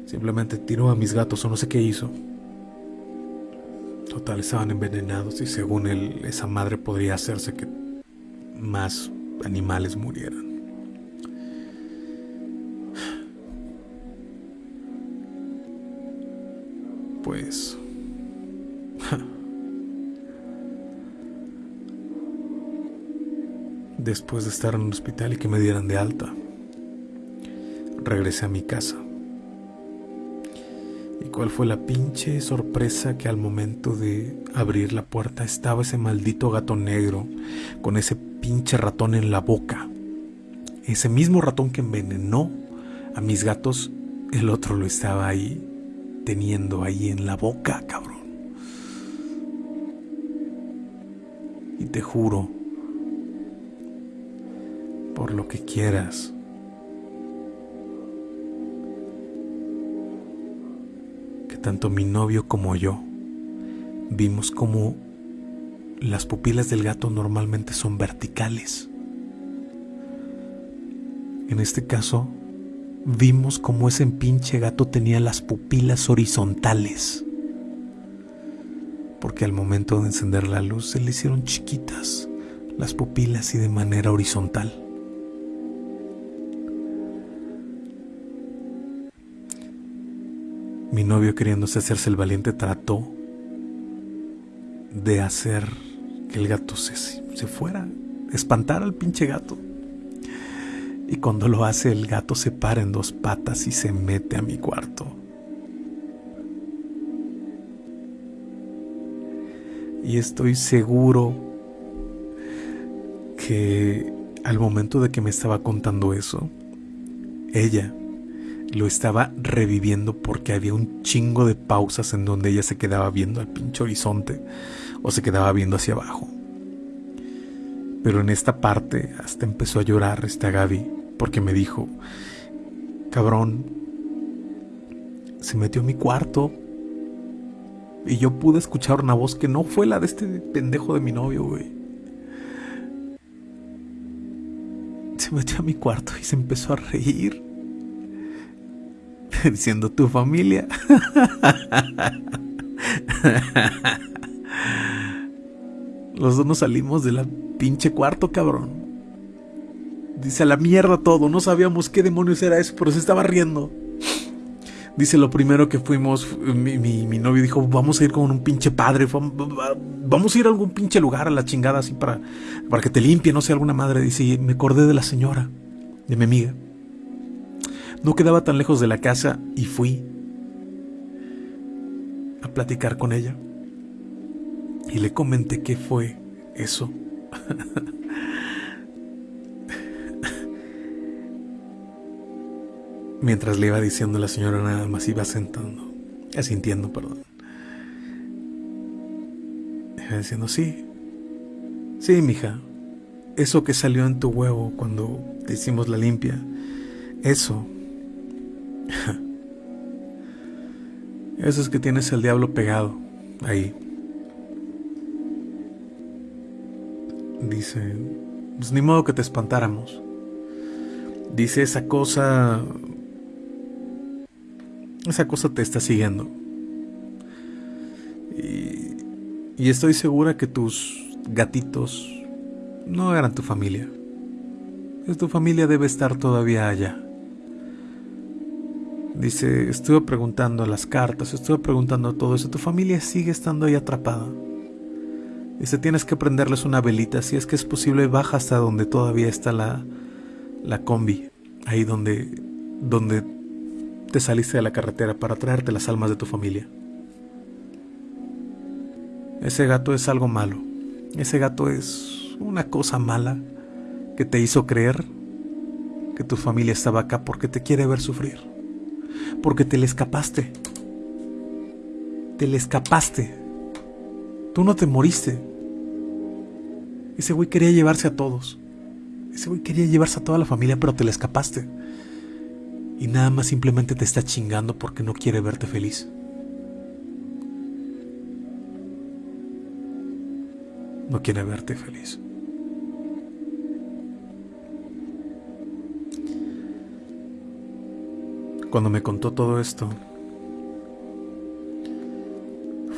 Simplemente tiró a mis gatos o no sé qué hizo. Total, estaban envenenados y según él, esa madre podría hacerse que más animales murieran. Pues... *laughs* Después de estar en el hospital y que me dieran de alta, regresé a mi casa. ¿Y cuál fue la pinche sorpresa que al momento de abrir la puerta estaba ese maldito gato negro con ese pinche ratón en la boca? Ese mismo ratón que envenenó a mis gatos, el otro lo estaba ahí teniendo ahí en la boca, cabrón. Y te juro, por lo que quieras, tanto mi novio como yo vimos como las pupilas del gato normalmente son verticales. En este caso, vimos como ese pinche gato tenía las pupilas horizontales. Porque al momento de encender la luz se le hicieron chiquitas las pupilas y de manera horizontal. Mi novio queriéndose hacerse el valiente trató de hacer que el gato se, se fuera, espantar al pinche gato. Y cuando lo hace el gato se para en dos patas y se mete a mi cuarto. Y estoy seguro que al momento de que me estaba contando eso, ella lo estaba reviviendo porque había un chingo de pausas en donde ella se quedaba viendo al pinche horizonte o se quedaba viendo hacia abajo. Pero en esta parte hasta empezó a llorar esta Gaby porque me dijo, cabrón, se metió a mi cuarto y yo pude escuchar una voz que no fue la de este pendejo de mi novio, güey. Se metió a mi cuarto y se empezó a reír. *laughs* Diciendo tu familia. *laughs* Los dos nos salimos de la pinche cuarto, cabrón. Dice, a la mierda todo, no sabíamos qué demonios era eso, pero se estaba riendo. Dice, lo primero que fuimos, mi, novio dijo, vamos a ir con un pinche padre, vamos a ir a algún pinche lugar a la chingada así para, para que te limpie, no sé, alguna madre. Dice, me acordé de la señora, de mi amiga. No quedaba tan lejos de la casa y fui a platicar con ella. Y le comenté qué fue eso. Mientras le iba diciendo la señora nada más iba sentando, asintiendo, perdón. Iba diciendo, sí, sí, mija, eso que salió en tu huevo cuando te hicimos la limpia, eso, *laughs* eso es que tienes el diablo pegado ahí. Dice, pues ni modo que te espantáramos. Dice esa cosa esa cosa te está siguiendo. Y, y estoy segura que tus gatitos no eran tu familia. Tu familia debe estar todavía allá. Dice, estuve preguntando las cartas, estuve preguntando todo eso. Tu familia sigue estando ahí atrapada. Dice, tienes que prenderles una velita. Si es que es posible, baja hasta donde todavía está la, la combi. Ahí donde, donde te saliste de la carretera para traerte las almas de tu familia. Ese gato es algo malo. Ese gato es una cosa mala que te hizo creer que tu familia estaba acá porque te quiere ver sufrir. Porque te le escapaste. Te le escapaste. Tú no te moriste. Ese güey quería llevarse a todos. Ese güey quería llevarse a toda la familia, pero te le escapaste y nada más simplemente te está chingando porque no quiere verte feliz. No quiere verte feliz. Cuando me contó todo esto,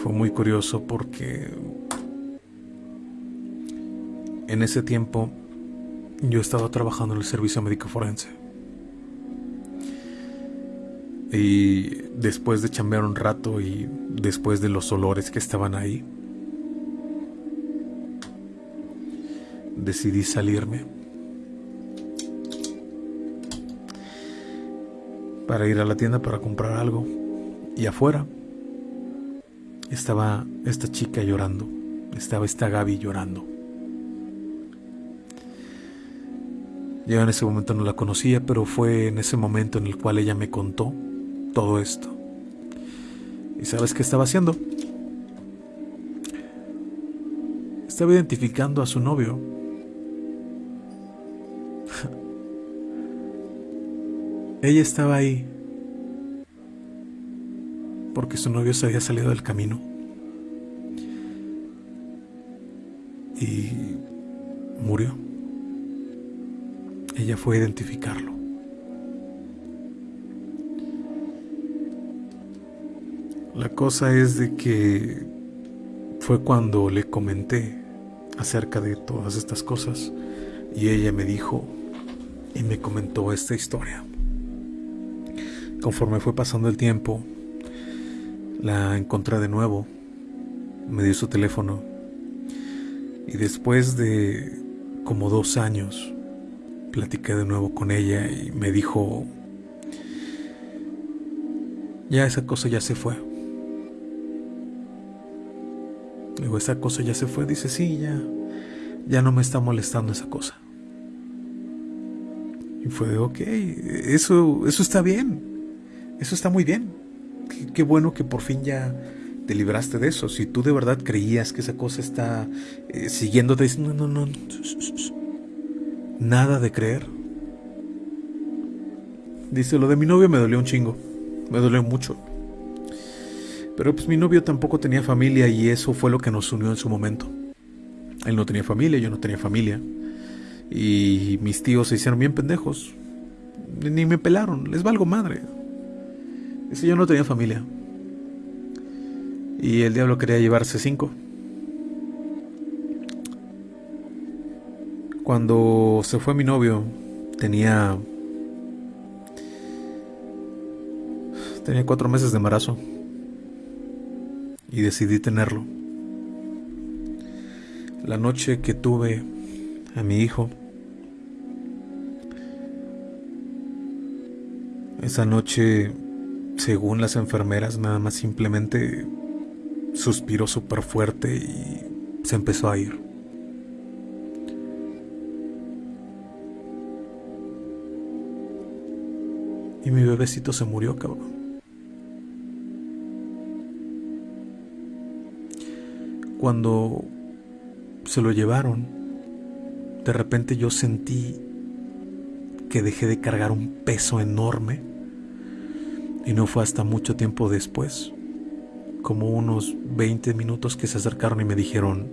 fue muy curioso porque en ese tiempo yo estaba trabajando en el servicio médico forense. Y después de chambear un rato y después de los olores que estaban ahí, decidí salirme para ir a la tienda para comprar algo. Y afuera estaba esta chica llorando, estaba esta Gaby llorando. Yo en ese momento no la conocía, pero fue en ese momento en el cual ella me contó todo esto. ¿Y sabes qué estaba haciendo? Estaba identificando a su novio. Ella estaba ahí. porque su novio se había salido del camino. Y murió. Ella fue a identificarlo. La cosa es de que fue cuando le comenté acerca de todas estas cosas y ella me dijo y me comentó esta historia. Conforme fue pasando el tiempo, la encontré de nuevo, me dio su teléfono y después de como dos años platiqué de nuevo con ella y me dijo, ya esa cosa ya se fue. Digo, esa cosa ya se fue. Dice, sí, ya, ya no me está molestando esa cosa. Y fue, ok, eso, eso está bien. Eso está muy bien. Qué, bueno que por fin ya te libraste de eso. Si tú de verdad creías que esa cosa está eh, siguiéndote, no, no, no. Nada de creer. Dice, lo de mi novio me dolió un chingo. Me dolió mucho. Pero pues mi novio tampoco tenía familia y eso fue lo que nos unió en su momento. Él no tenía familia, yo no tenía familia. Y mis tíos se hicieron bien pendejos. Ni me pelaron, les valgo madre. Ese yo no tenía familia. Y el diablo quería llevarse cinco. Cuando se fue mi novio, tenía. Tenía cuatro meses de embarazo y decidí tenerlo. La noche que tuve a mi hijo, esa noche, según las enfermeras, nada más simplemente suspiró súper fuerte y se empezó a ir. Y mi bebecito se murió, cabrón. Cuando se lo llevaron, de repente yo sentí que dejé de cargar un peso enorme y no fue hasta mucho tiempo después, como unos 20 minutos que se acercaron y me dijeron,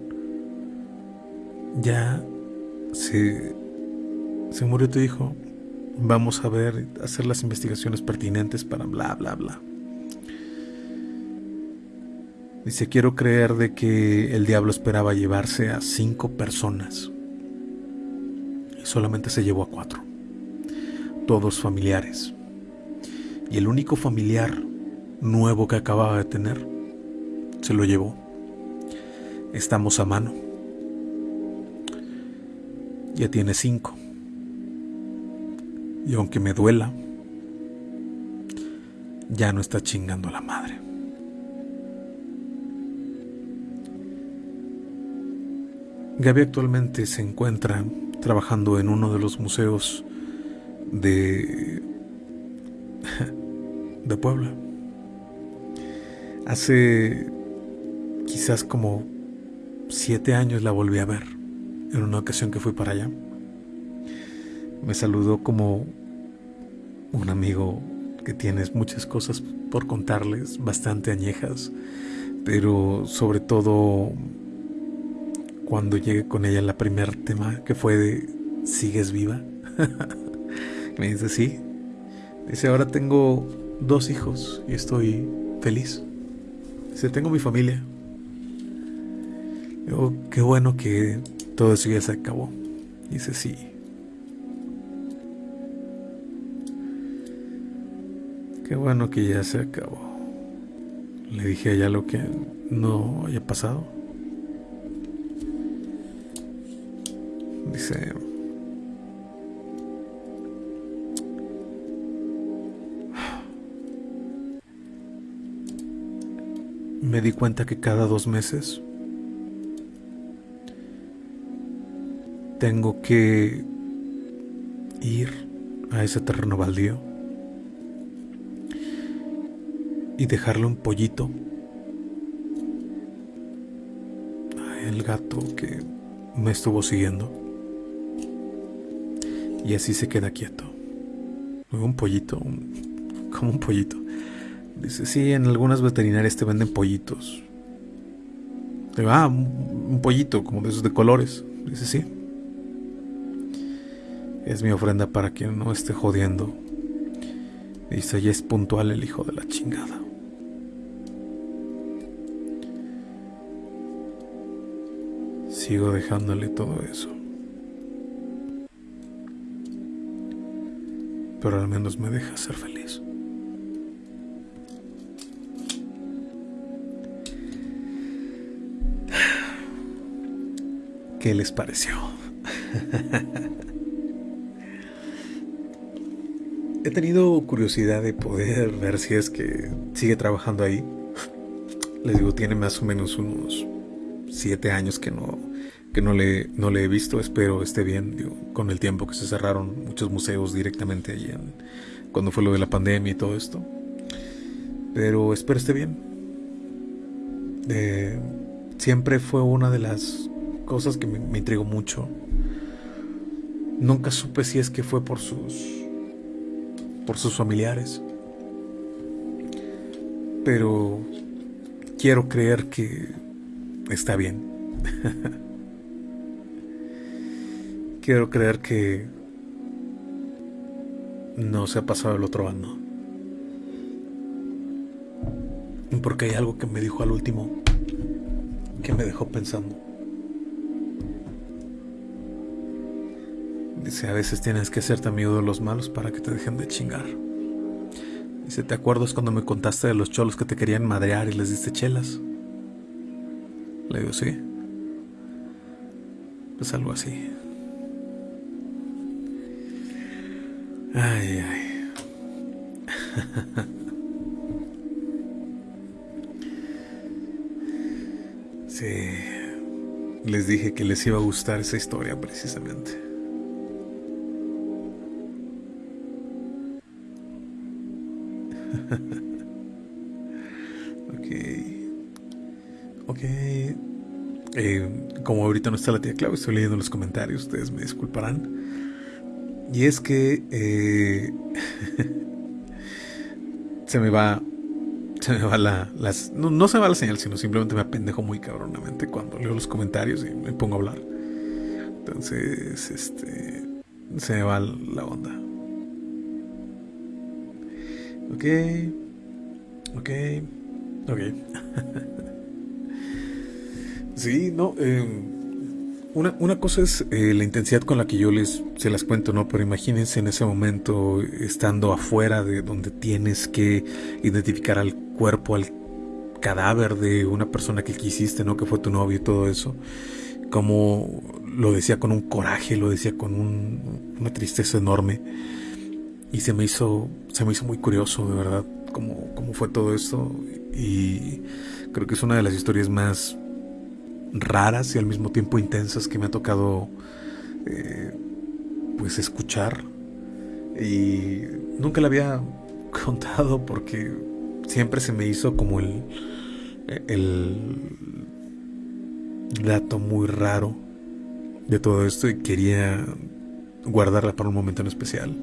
ya se, se murió tu hijo, vamos a ver, hacer las investigaciones pertinentes para bla, bla, bla. Dice, quiero creer de que el diablo esperaba llevarse a cinco personas y solamente se llevó a cuatro, todos familiares. Y el único familiar nuevo que acababa de tener se lo llevó. Estamos a mano. Ya tiene cinco. Y aunque me duela, ya no está chingando a la madre. Gaby actualmente se encuentra trabajando en uno de los museos de, de Puebla. Hace quizás como siete años la volví a ver en una ocasión que fui para allá. Me saludó como un amigo que tienes muchas cosas por contarles, bastante añejas, pero sobre todo cuando llegué con ella la primer tema que fue de ¿sigues viva? *laughs* Me dice, sí. Dice, ahora tengo dos hijos y estoy feliz. Dice, tengo mi familia. Digo, qué bueno que todo eso ya se acabó. Dice, sí. Qué bueno que ya se acabó. Le dije a ella lo que no haya pasado. Dice... Me di cuenta que cada dos meses tengo que ir a ese terreno baldío y dejarle un pollito a el gato que me estuvo siguiendo y así se queda quieto. Un pollito, como un pollito. Dice, sí, en algunas veterinarias te venden pollitos. Digo, ah, un pollito como de esos de colores. Dice, sí. Es mi ofrenda para quien no esté jodiendo. Dice, ya es puntual el hijo de la chingada. Sigo dejándole todo eso. Pero al menos me deja ser feliz. ¿Qué les pareció? He tenido curiosidad de poder ver si es que sigue trabajando ahí. Les digo, tiene más o menos unos siete años que no, que no le, no le he visto. Espero esté bien. Con el tiempo que se cerraron muchos museos directamente allí cuando fue lo de la pandemia y todo esto. Pero espero esté bien. Eh, siempre fue una de las cosas que me, me intrigó mucho. Nunca supe si es que fue por sus por sus familiares. Pero quiero creer que está bien. *laughs* quiero creer que no se ha pasado el otro año. Porque hay algo que me dijo al último que me dejó pensando. Dice, a veces tienes que hacerte amigo de los malos para que te dejen de chingar. Dice, ¿te acuerdas cuando me contaste de los cholos que te querían madrear y les diste chelas? Le digo, sí. Pues algo así. Ay, ay. *laughs* sí. Les dije que les iba a gustar esa historia precisamente. Eh, como ahorita no está la tía Clau, estoy leyendo los comentarios, ustedes me disculparán. Y es que eh, *laughs* se me va. Se me va la. Las, no, se me va la señal, sino simplemente me apendejo muy cabronamente cuando leo los comentarios y me pongo a hablar. Entonces, este. Se me va la onda. Ok. Ok. Ok. *laughs* sí, no. Em, una, una, cosa es eh, la intensidad con la que yo les se las cuento, ¿no? Pero imagínense en ese momento estando afuera de donde tienes que identificar al cuerpo, al cadáver de una persona que quisiste, ¿no? Que fue tu novio y todo eso. Como lo decía con un coraje, lo decía con una tristeza enorme y se me hizo, se me hizo muy curioso, de verdad, cómo, cómo fue todo esto. Y creo que es una de las historias más raras y al mismo tiempo intensas que me ha tocado eh, pues escuchar. Y nunca la había *laughs* contado porque siempre se me hizo como el, el dato muy raro de todo esto y quería guardarla para un momento en especial.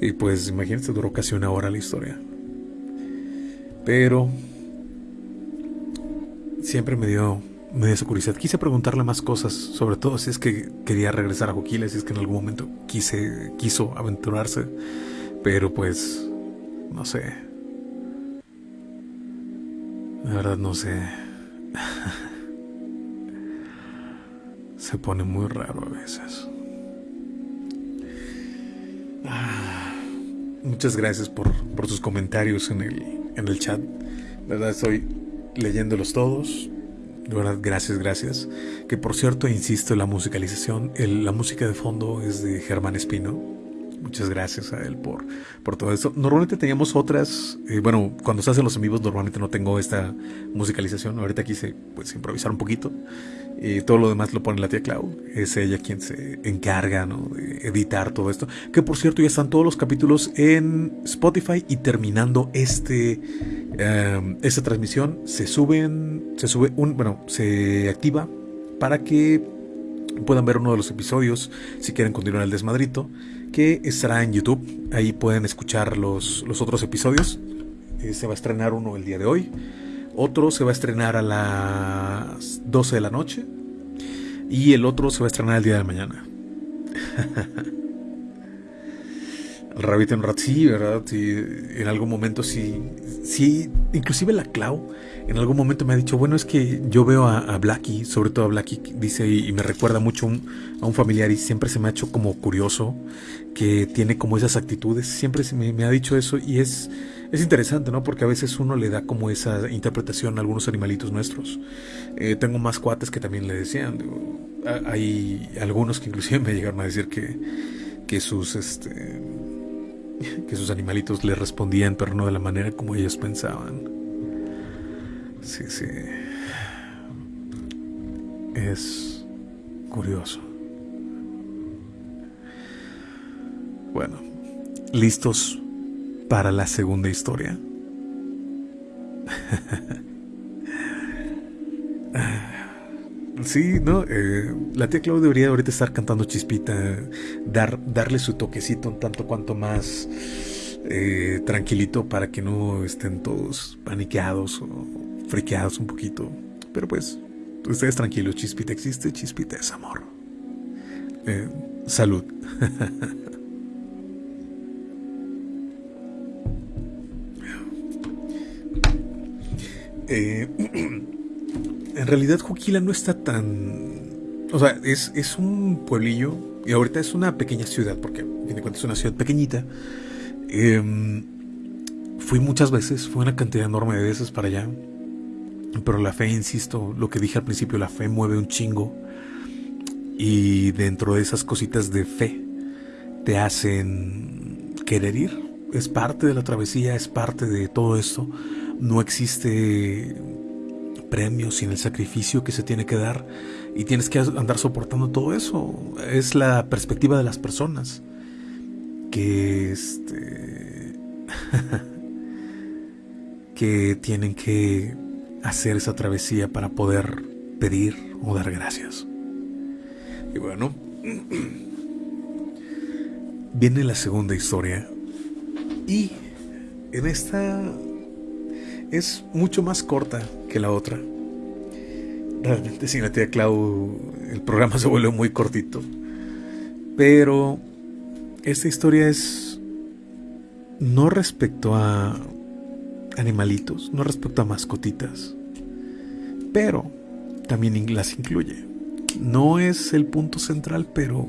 Y pues imagínense, duró casi una hora la historia. Pero siempre me dio, me dio curiosidad. Quise preguntarle más cosas, sobre todo si es que quería regresar a Joquiles, si es que en algún momento quise, quiso aventurarse. Pero pues, no sé. La verdad no sé. *laughs* Se pone muy raro a veces. Muchas gracias por, por sus comentarios en el, en el chat. De verdad estoy leyéndolos todos. De verdad, gracias, gracias. Que por cierto, insisto, la musicalización, la música de fondo es de Germán Espino. Muchas gracias a él por, por todo esto. Normalmente teníamos otras, eh, bueno, cuando se hacen los vivos normalmente no tengo esta musicalización. Ahorita quise pues improvisar un poquito. Y todo lo demás lo pone la tía Clau. Es ella quien se encarga ¿no? de editar todo esto. Que por cierto ya están todos los capítulos en Spotify y terminando este em, esta transmisión se suben, se sube un, bueno, se activa para que puedan ver uno de los episodios si quieren continuar el desmadrito que estará en YouTube. Ahí pueden escuchar los, los otros episodios. Eh, se va a estrenar uno el día de hoy. Otro se va a estrenar a las 12 de la noche. Y el otro se va a estrenar el día de mañana. *laughs* el Rabbit en Rat sí, ¿verdad? en algún momento sí, sí, inclusive la Clau en algún momento me ha dicho, bueno, es que yo veo a, Blackie, sobre todo a Blackie, dice, y, me recuerda mucho a un familiar y siempre se me ha hecho como curioso que tiene como esas actitudes, siempre se me, ha dicho eso y es, es interesante, ¿no? Porque a veces uno le da como esa interpretación a algunos animalitos nuestros. Eh, tengo más cuates que también le decían, hay algunos que inclusive *laughs* me llegaron a decir que, que sus, este, que sus animalitos le respondían, pero no de la manera como ellos pensaban. Sí, sí. Es curioso. Bueno, ¿listos para la segunda historia? *laughs* Sí, no, eh, la tía Claudia debería ahorita estar cantando chispita, dar, darle su toquecito un tanto cuanto más eh, tranquilito para que no estén todos paniqueados o friqueados un poquito. Pero pues, ustedes tranquilos, chispita existe, chispita es amor. Eh, salud. *laughs* *clears throat* en realidad Juquila no está tan... O sea, es, es, un pueblillo y ahorita es una pequeña ciudad, porque a fin de cuentas es una ciudad pequeñita. Em, fui muchas veces, fui una cantidad enorme de veces para allá. Pero la fe, insisto, lo que dije al principio, la fe mueve un chingo. Y dentro de esas cositas de fe te hacen querer ir. Es parte de la travesía, es parte de todo esto. No existe premio sin el sacrificio que se tiene que dar y tienes que andar soportando todo eso. Es la perspectiva de las personas que este *laughs* que tienen que hacer esa travesía para poder pedir o dar gracias. Y bueno, *clears throat* viene la segunda historia. Y en esta es mucho más corta que la otra. Realmente sin la tía Clau el programa *laughs* se vuelve muy cortito. Pero esta historia es no respecto a animalitos, no respecto a mascotitas, pero también las incluye. No es el punto central, pero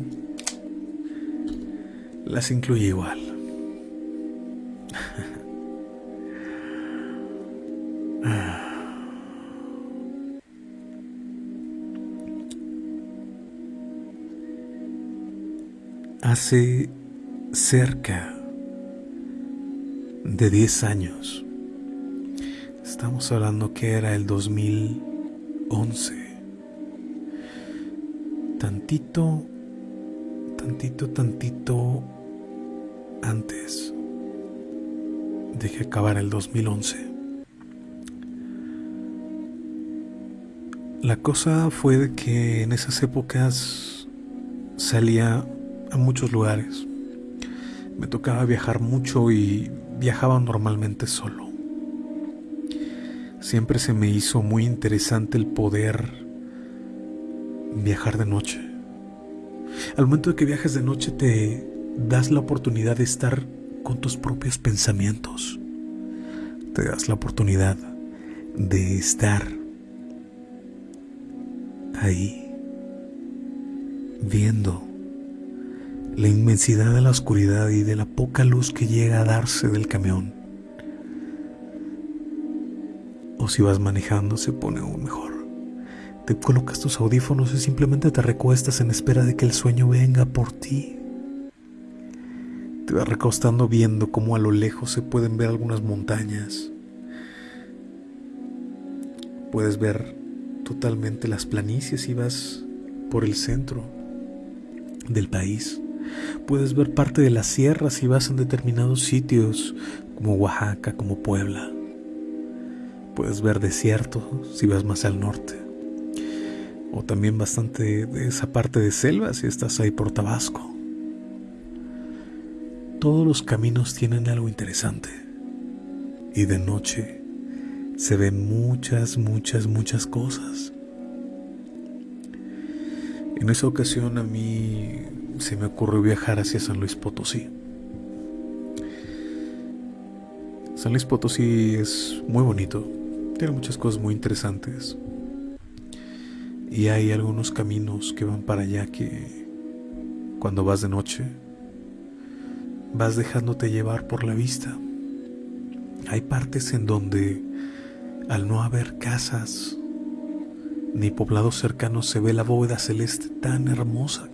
las incluye igual. *laughs* Hace cerca de 10 años, Estamos hablando que era el 2011. Tantito, tantito, tantito antes de que acabara el 2011. La cosa fue de que en esas épocas salía a muchos lugares. Me tocaba viajar mucho y viajaba normalmente solo. Siempre se me hizo muy interesante el poder viajar de noche. Al momento de que viajas de noche te das la oportunidad de estar con tus propios pensamientos. Te das la oportunidad de estar ahí, viendo la inmensidad de la oscuridad y de la poca luz que llega a darse del camión o si vas manejando se pone aún mejor. Te colocas tus audífonos y simplemente te recuestas en espera de que el sueño venga por ti. Te vas recostando viendo cómo a lo lejos se pueden ver algunas montañas. Puedes ver totalmente las planicies y vas por el centro del país. Puedes ver parte de las sierras y vas en determinados sitios como Oaxaca, como Puebla. Puedes ver desierto si vas más al norte. O también bastante de esa parte de selva si estás ahí por Tabasco. Todos los caminos tienen algo interesante. y de noche se ven muchas, muchas, muchas cosas. En esa ocasión a mí se me ocurrió viajar hacia San Luis Potosí. San Luis Potosí es muy bonito, tiene muchas cosas muy interesantes. Y hay algunos caminos que van para allá que cuando vas de noche vas dejándote llevar por la vista. Hay partes en donde al no haber casas ni poblados cercanos se ve la bóveda celeste tan hermosa.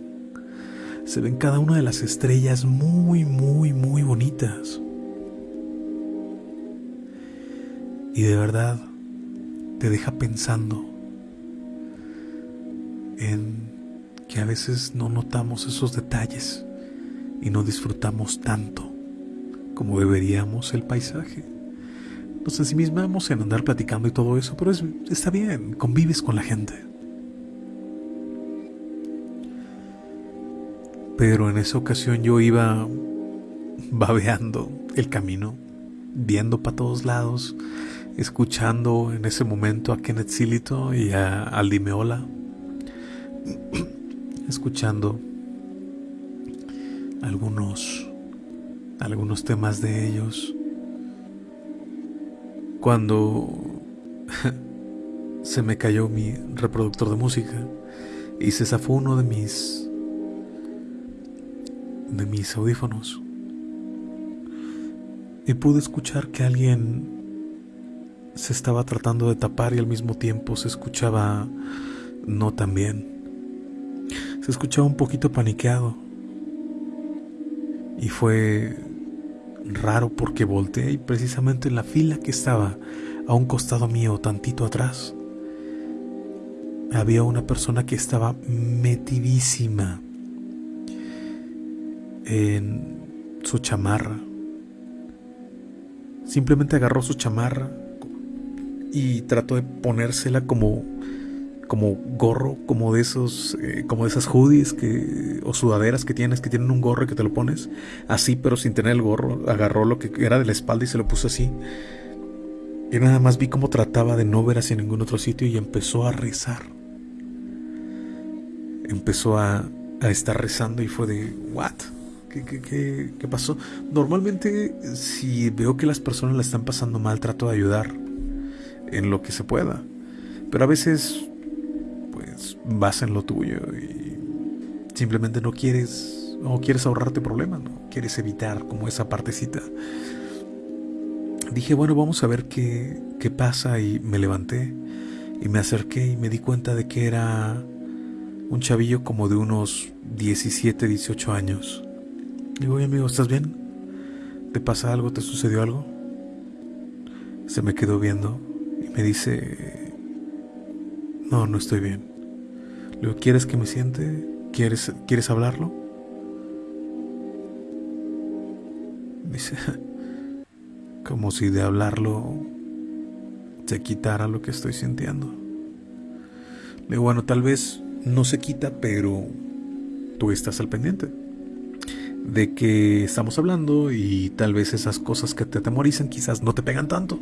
Se ven cada una de las estrellas muy, muy, muy bonitas. Y de verdad te deja pensando en que a veces no notamos esos detalles y no disfrutamos tanto como deberíamos el paisaje. Nos ensimismamos en andar platicando y todo eso, pero está bien, convives con la gente. Pero en esa ocasión yo iba babeando el camino, viendo para todos lados, escuchando en ese momento a Kenneth Silito y a Aldi Meola, *clears throat* escuchando algunos algunos temas de ellos. Cuando *laughs* se me cayó mi reproductor de música y se zafó uno de mis de mis audífonos y pude escuchar que alguien se estaba tratando de tapar y al mismo tiempo se escuchaba no tan bien. Se escuchaba un poquito paniqueado. Y fue raro porque volteé y precisamente en la fila que estaba a un costado mío, tantito atrás, había una persona que estaba metidísima en su chamarra. Simplemente agarró su chamarra y trató de ponérsela como como gorro, como de esos, eh, como de esas hoodies que, o sudaderas que tienes, que tienen un gorro que te lo pones así, pero sin tener el gorro. Agarró lo que era de la espalda y se lo puso así. Y nada más vi cómo trataba de no ver hacia ningún otro sitio y empezó a rezar. Empezó a, a estar rezando y fue de, ¿what? ¿Qué, qué, qué, qué pasó? Normalmente, si veo que las personas la están pasando mal, trato de ayudar en lo que se pueda. Pero a veces vas en lo tuyo y simplemente no quieres o quieres ahorrarte problemas, ¿no? quieres evitar como esa partecita. Dije, bueno, vamos a ver qué, qué pasa y me levanté y me acerqué y me di cuenta de que era un chavillo como de unos 17, 18 años. Digo, oye amigo, ¿estás bien? ¿Te pasa algo? ¿Te sucedió algo? Se me quedó viendo y me dice, no, no estoy bien. Le ¿quieres que me siente? ¿Quieres, ¿quieres hablarlo? Dice, *laughs* como si de hablarlo se quitara lo que estoy sintiendo. Le digo, bueno, tal vez no se quita, pero tú estás al pendiente de que estamos hablando y tal vez esas cosas que te atemorizan quizás no te pegan tanto.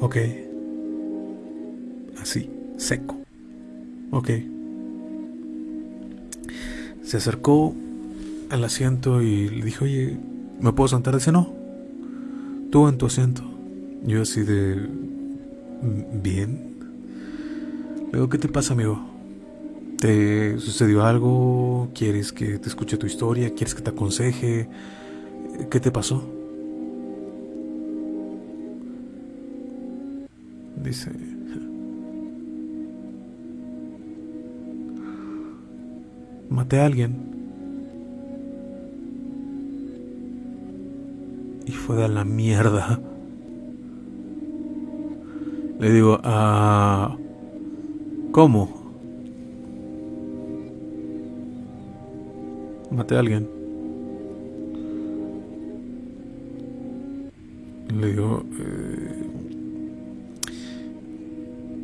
Ok. Así, seco. Ok. Se acercó al asiento y le dijo, oye, ¿me puedo sentar? Dice, no. Tú en tu asiento. Yo así de... Bien. Luego, ¿qué te pasa, amigo? ¿Te sucedió algo? ¿Quieres que te escuche tu historia? ¿Quieres que te aconseje? ¿Qué te pasó? dice. Maté a alguien. Y fue de la mierda. Le digo, ah, ¿cómo? Maté a alguien. Le digo, eh,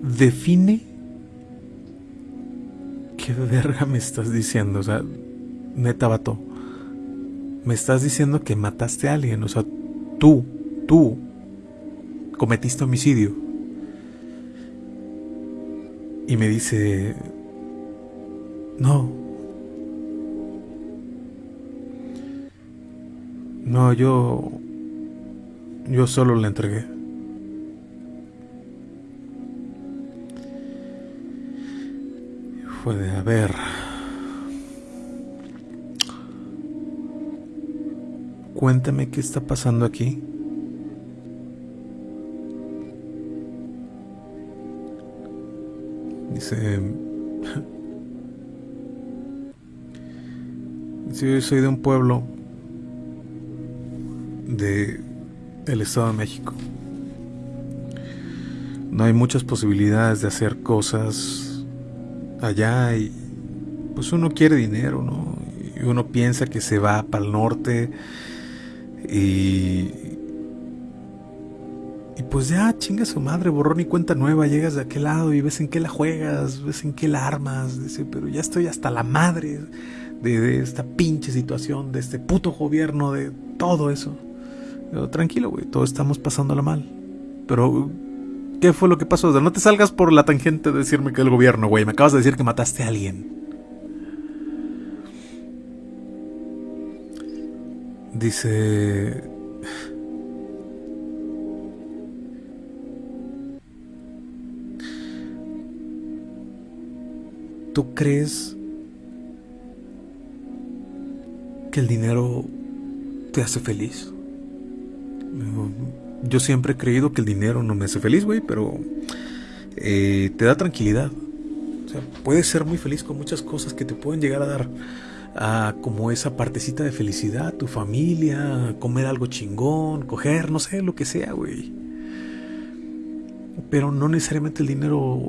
define qué verga me estás diciendo. O sea, neta, vato, me estás diciendo que mataste a alguien, o sea, tú, tú, cometiste homicidio. Y me dice, no, no, yo, yo solo le entregué. Fue de, a ver, cuéntame qué está pasando aquí. Dice, yo soy de un pueblo de el Estado de México. No hay muchas posibilidades de hacer cosas allá y pues uno quiere dinero, ¿no? Y uno piensa que se va para el norte y. Pues ya, chinga su madre, borrón y cuenta nueva. Llegas de aquel lado y ves en qué la juegas, ves en qué la armas. Dice, pero ya estoy hasta la madre de, esta pinche situación, de este puto gobierno, de todo eso. tranquilo, güey, todos estamos pasándola mal. Pero, ¿qué fue lo que pasó? no te salgas por la tangente de decirme que el gobierno, güey. Me acabas de decir que mataste a alguien. Dice... ¿Tú crees que el dinero te hace feliz? Yo siempre he creído que el dinero no me hace feliz, güey, pero eh, te da tranquilidad. O sea, puedes ser muy feliz con muchas cosas que te pueden llegar a dar a como esa partecita de felicidad, tu familia, comer algo chingón, coger, no sé, lo que sea, güey. Pero no necesariamente el dinero,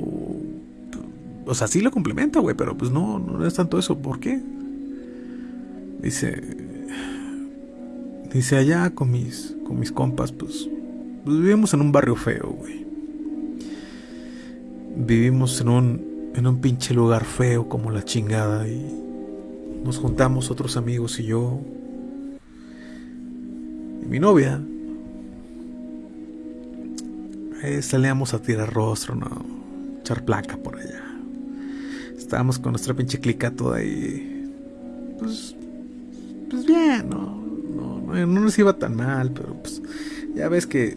o sea, sí lo complementa, güey, pero pues no, no es tanto eso. ¿Por qué? Dice, dice allá con mis, con mis compas, pues, pues vivimos en un barrio feo, güey. Vivimos en un, en un pinche lugar feo como la chingada y nos juntamos otros amigos y yo y mi novia. Eh, salíamos a tirar rostro, ¿no? Echar placa por allá. Estábamos con nuestra pinche clica toda ahí. Pues, pues bien, ¿no? No, no, nos iba tan mal, pero pues ya ves que,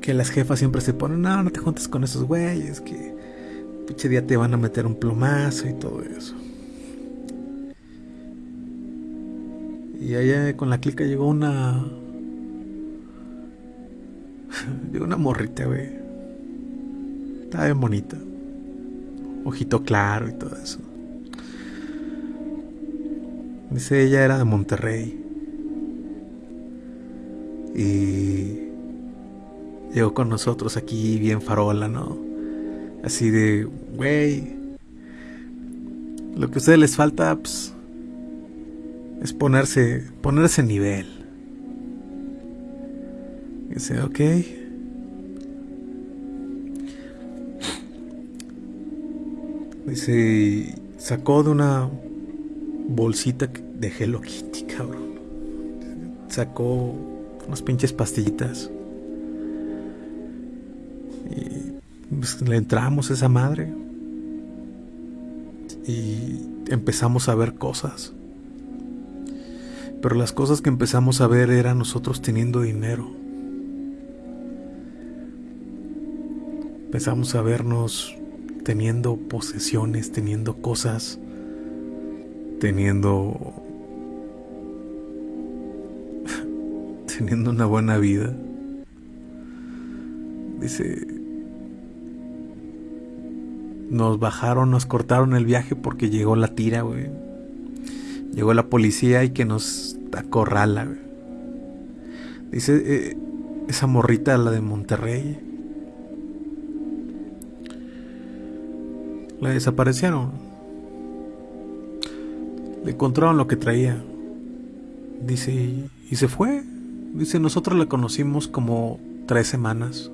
que las jefas siempre se ponen, no, no te juntes con esos güeyes, que pinche día te van a meter un plomazo y todo eso. Y allá con la clica llegó una. *laughs* llegó una morrita, güey. Estaba bien bonita. Ojito claro y todo eso. Dice ella era de Monterrey. Y llegó con nosotros aquí bien farola, ¿no? Así de, güey, lo que a ustedes les falta, pues, es ponerse, ponerse nivel. Dice, ok. Dice, sacó de una bolsita de Hello Kitty, cabrón. Sacó unas pinches pastillitas. Y pues, le entramos a esa madre. Y empezamos a ver cosas. Pero las cosas que empezamos a ver eran nosotros teniendo dinero. Empezamos a vernos teniendo posesiones, teniendo cosas, teniendo teniendo una buena vida. Dice, nos bajaron, nos cortaron el viaje porque llegó la tira, güey. Llegó la policía y que nos acorrala. Dice eh, esa morrita, la de Monterrey. La desaparecieron. Le encontraron lo que traía. Dice, y, se fue. Dice, nosotros la conocimos como tres semanas.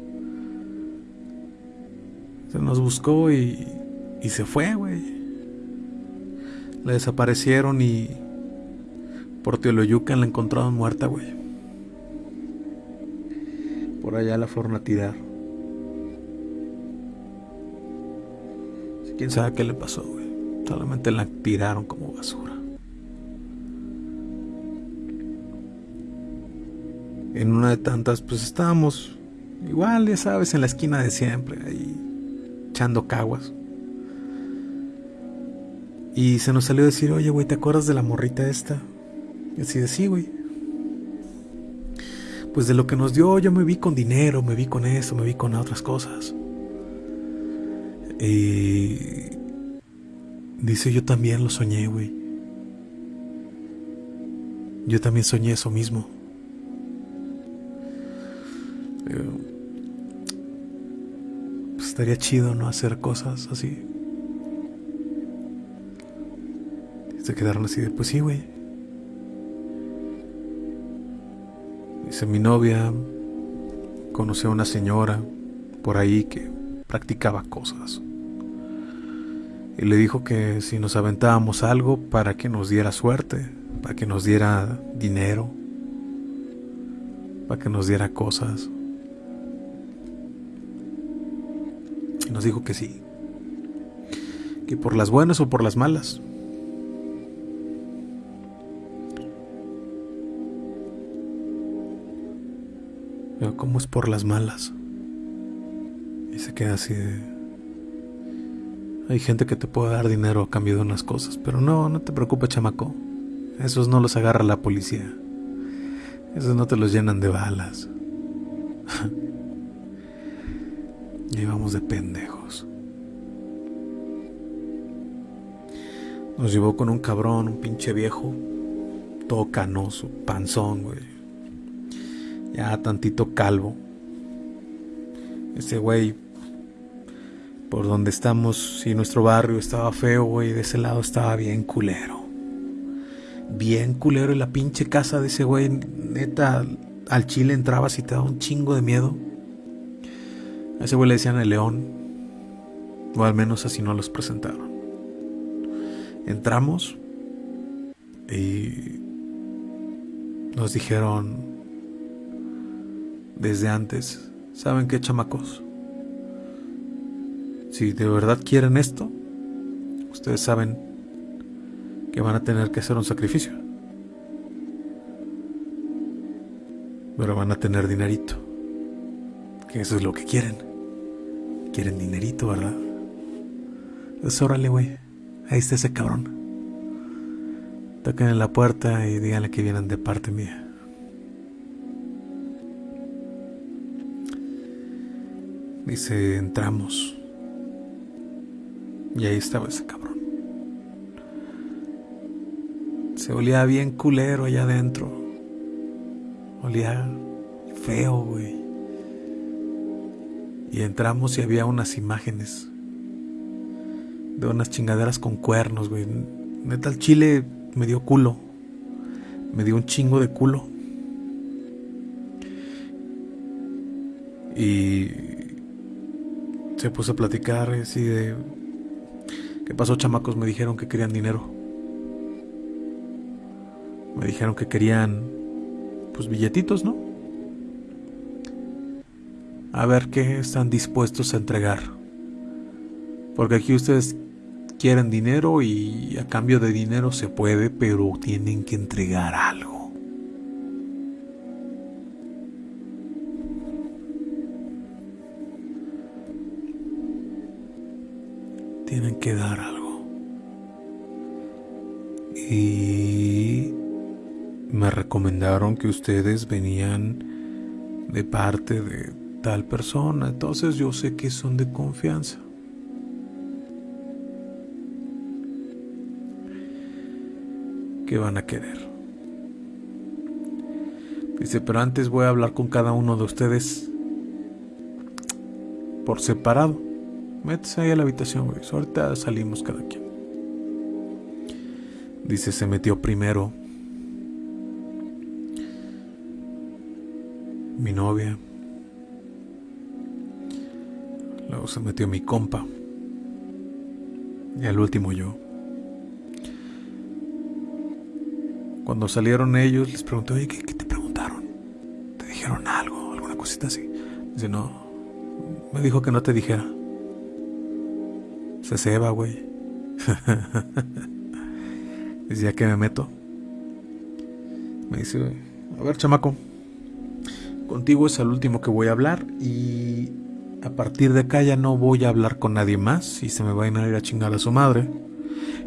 Se nos buscó y, y se fue, güey. La desaparecieron y Por Teoloyucan la encontraron muerta, güey. Por allá la fueron a tirar. Quién sabe qué le pasó, güey. Solamente la tiraron como basura. En una de tantas, pues estábamos igual, ya sabes, en la esquina de siempre, ahí echando caguas. Y se nos salió a decir, oye, güey, ¿te acuerdas de la morrita esta? Y así de sí, güey. Pues de lo que nos dio, yo me vi con dinero, me vi con eso, me vi con otras cosas. Y dice, yo también lo soñé, güey. Yo también soñé eso mismo. Pues estaría chido no hacer cosas así. se quedaron así de, pues sí, güey. Dice mi novia, conoció a una señora por ahí que practicaba cosas. Y le dijo que si nos aventábamos algo para que nos diera suerte, para que nos diera dinero, para que nos diera cosas. Y nos dijo que sí. Que por las buenas o por las malas. Pero ¿cómo es por las malas? Y se queda así de... Hay gente que te puede dar dinero a cambio de unas cosas, pero no, no te preocupes, chamaco. Esos no los agarra la policía. Esos no te los llenan de balas. *laughs* y vamos de pendejos. Nos llevó con un cabrón, un pinche viejo, todo canoso, panzón, güey ya tantito calvo. Ese güey, por donde estamos, si nuestro barrio estaba feo, güey, de ese lado estaba bien culero. Bien culero y la pinche casa de ese güey, neta, al chile entrabas y te daba un chingo de miedo. A ese güey le decían el león, o al menos así no los presentaron. Entramos y nos dijeron, desde antes, ¿saben qué chamacos? Si de verdad quieren esto, ustedes saben que van a tener que hacer un sacrificio. Pero van a tener dinerito. Que eso es lo que quieren. Quieren dinerito, ¿verdad? Pues órale, güey. Ahí está ese cabrón. Toquen en la puerta y díganle que vienen de parte mía. Dice, entramos. Y ahí estaba ese cabrón. Se olía bien culero allá adentro. Olía feo, güey. Y entramos y había unas imágenes de unas chingaderas con cuernos, güey. Neta, el chile me dio culo. Me dio un chingo de culo. Y se puso a platicar así de... ¿Qué pasó chamacos? Me dijeron que querían dinero. Me dijeron que querían pues billetitos, ¿no? A ver qué están dispuestos a entregar. Porque aquí ustedes quieren dinero y a cambio de dinero se puede, pero tienen que entregar algo. Tienen que dar algo. Y me recomendaron que ustedes venían de parte de tal persona, entonces yo sé que son de confianza. ¿Qué van a querer? Dice, pero antes voy a hablar con cada uno de ustedes por separado. Métese ahí a la habitación, güey. Ahorita salimos cada quien. Dice, se metió primero mi novia. Luego se metió mi compa. Y al último yo. Cuando salieron ellos, les pregunté, oye, ¿qué, te preguntaron? ¿Te dijeron algo? ¿Alguna cosita así? Dice, no. Me dijo que no te dijera. Se ceba, güey. *laughs* Dice, ¿ya que me meto? Me dice, a ver, chamaco. Contigo es el último que voy a hablar y a partir de acá ya no voy a hablar con nadie más y se me van a ir a chingar a su madre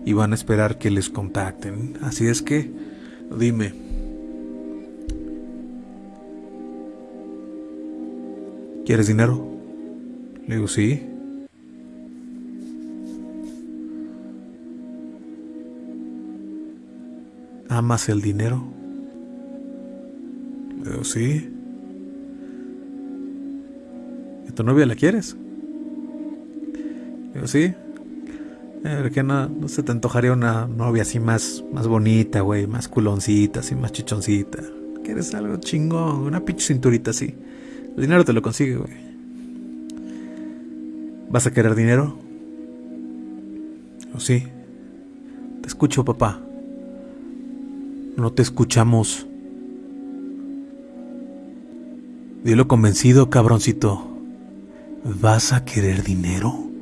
y van a esperar que les contacten. Así es que, dime. ¿Quieres dinero? Le digo, sí. ¿Amas el dinero? Digo, sí. ¿Y tu novia la quieres? Digo, sí. ¿Por qué no, no se te antojaría una novia así más, más bonita, güey? Más culoncita, así más chichoncita. ¿Quieres algo chingón? Una pinche cinturita así. El dinero te lo consigue, güey. ¿Vas a querer dinero? ¿O sí? Te escucho, papá. No te escuchamos. Dilo convencido, cabroncito. ¿Vas a querer dinero?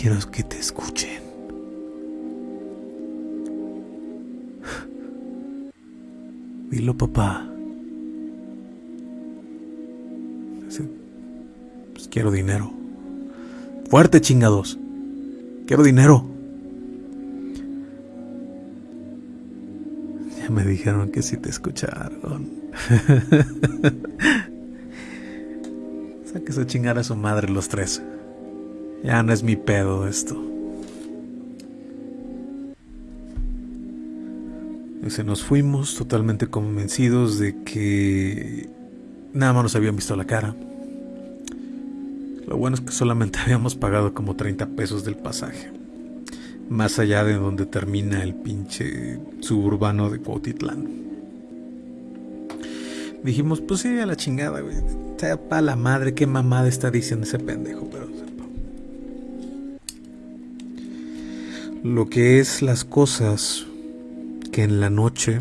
quiero que te escuchen. Dilo, papá. Pues quiero dinero. Fuerte, chingados. Quiero dinero. Me dijeron que sí te escucharon. *laughs* Saque su chingar a su madre los tres. Ya no es mi pedo esto. Se nos fuimos totalmente convencidos de que nada más nos habían visto la cara. Lo bueno es que solamente *laughs* habíamos pagado como 30 pesos del pasaje. Más allá de donde termina el pinche suburbano de Cuautitlán. Dijimos, pues sí, a la chingada, güey. Sea pa' la madre, qué mamada está diciendo ese pendejo, pero lo que es las cosas que en la noche,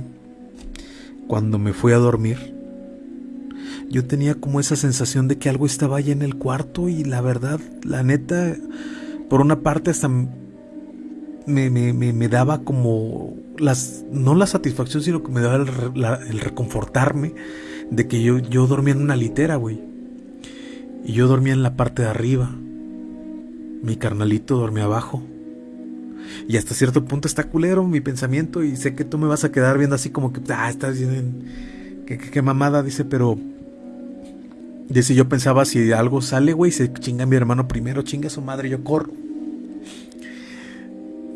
cuando me fui a dormir, yo tenía como esa sensación de que algo estaba allá en el cuarto y la verdad, la neta, por una parte hasta me, me, daba como las, no la satisfacción, sino que me daba el, reconfortarme de que yo, yo dormía en una litera, güey. Y yo dormía en la parte de arriba. Mi carnalito dormía abajo. Y hasta cierto punto está culero mi pensamiento y sé que tú me vas a quedar viendo así como que, ah, estás bien, qué, mamada, dice, pero... Dice, yo pensaba si algo sale, güey, se chinga mi hermano primero, chinga su madre, yo corro.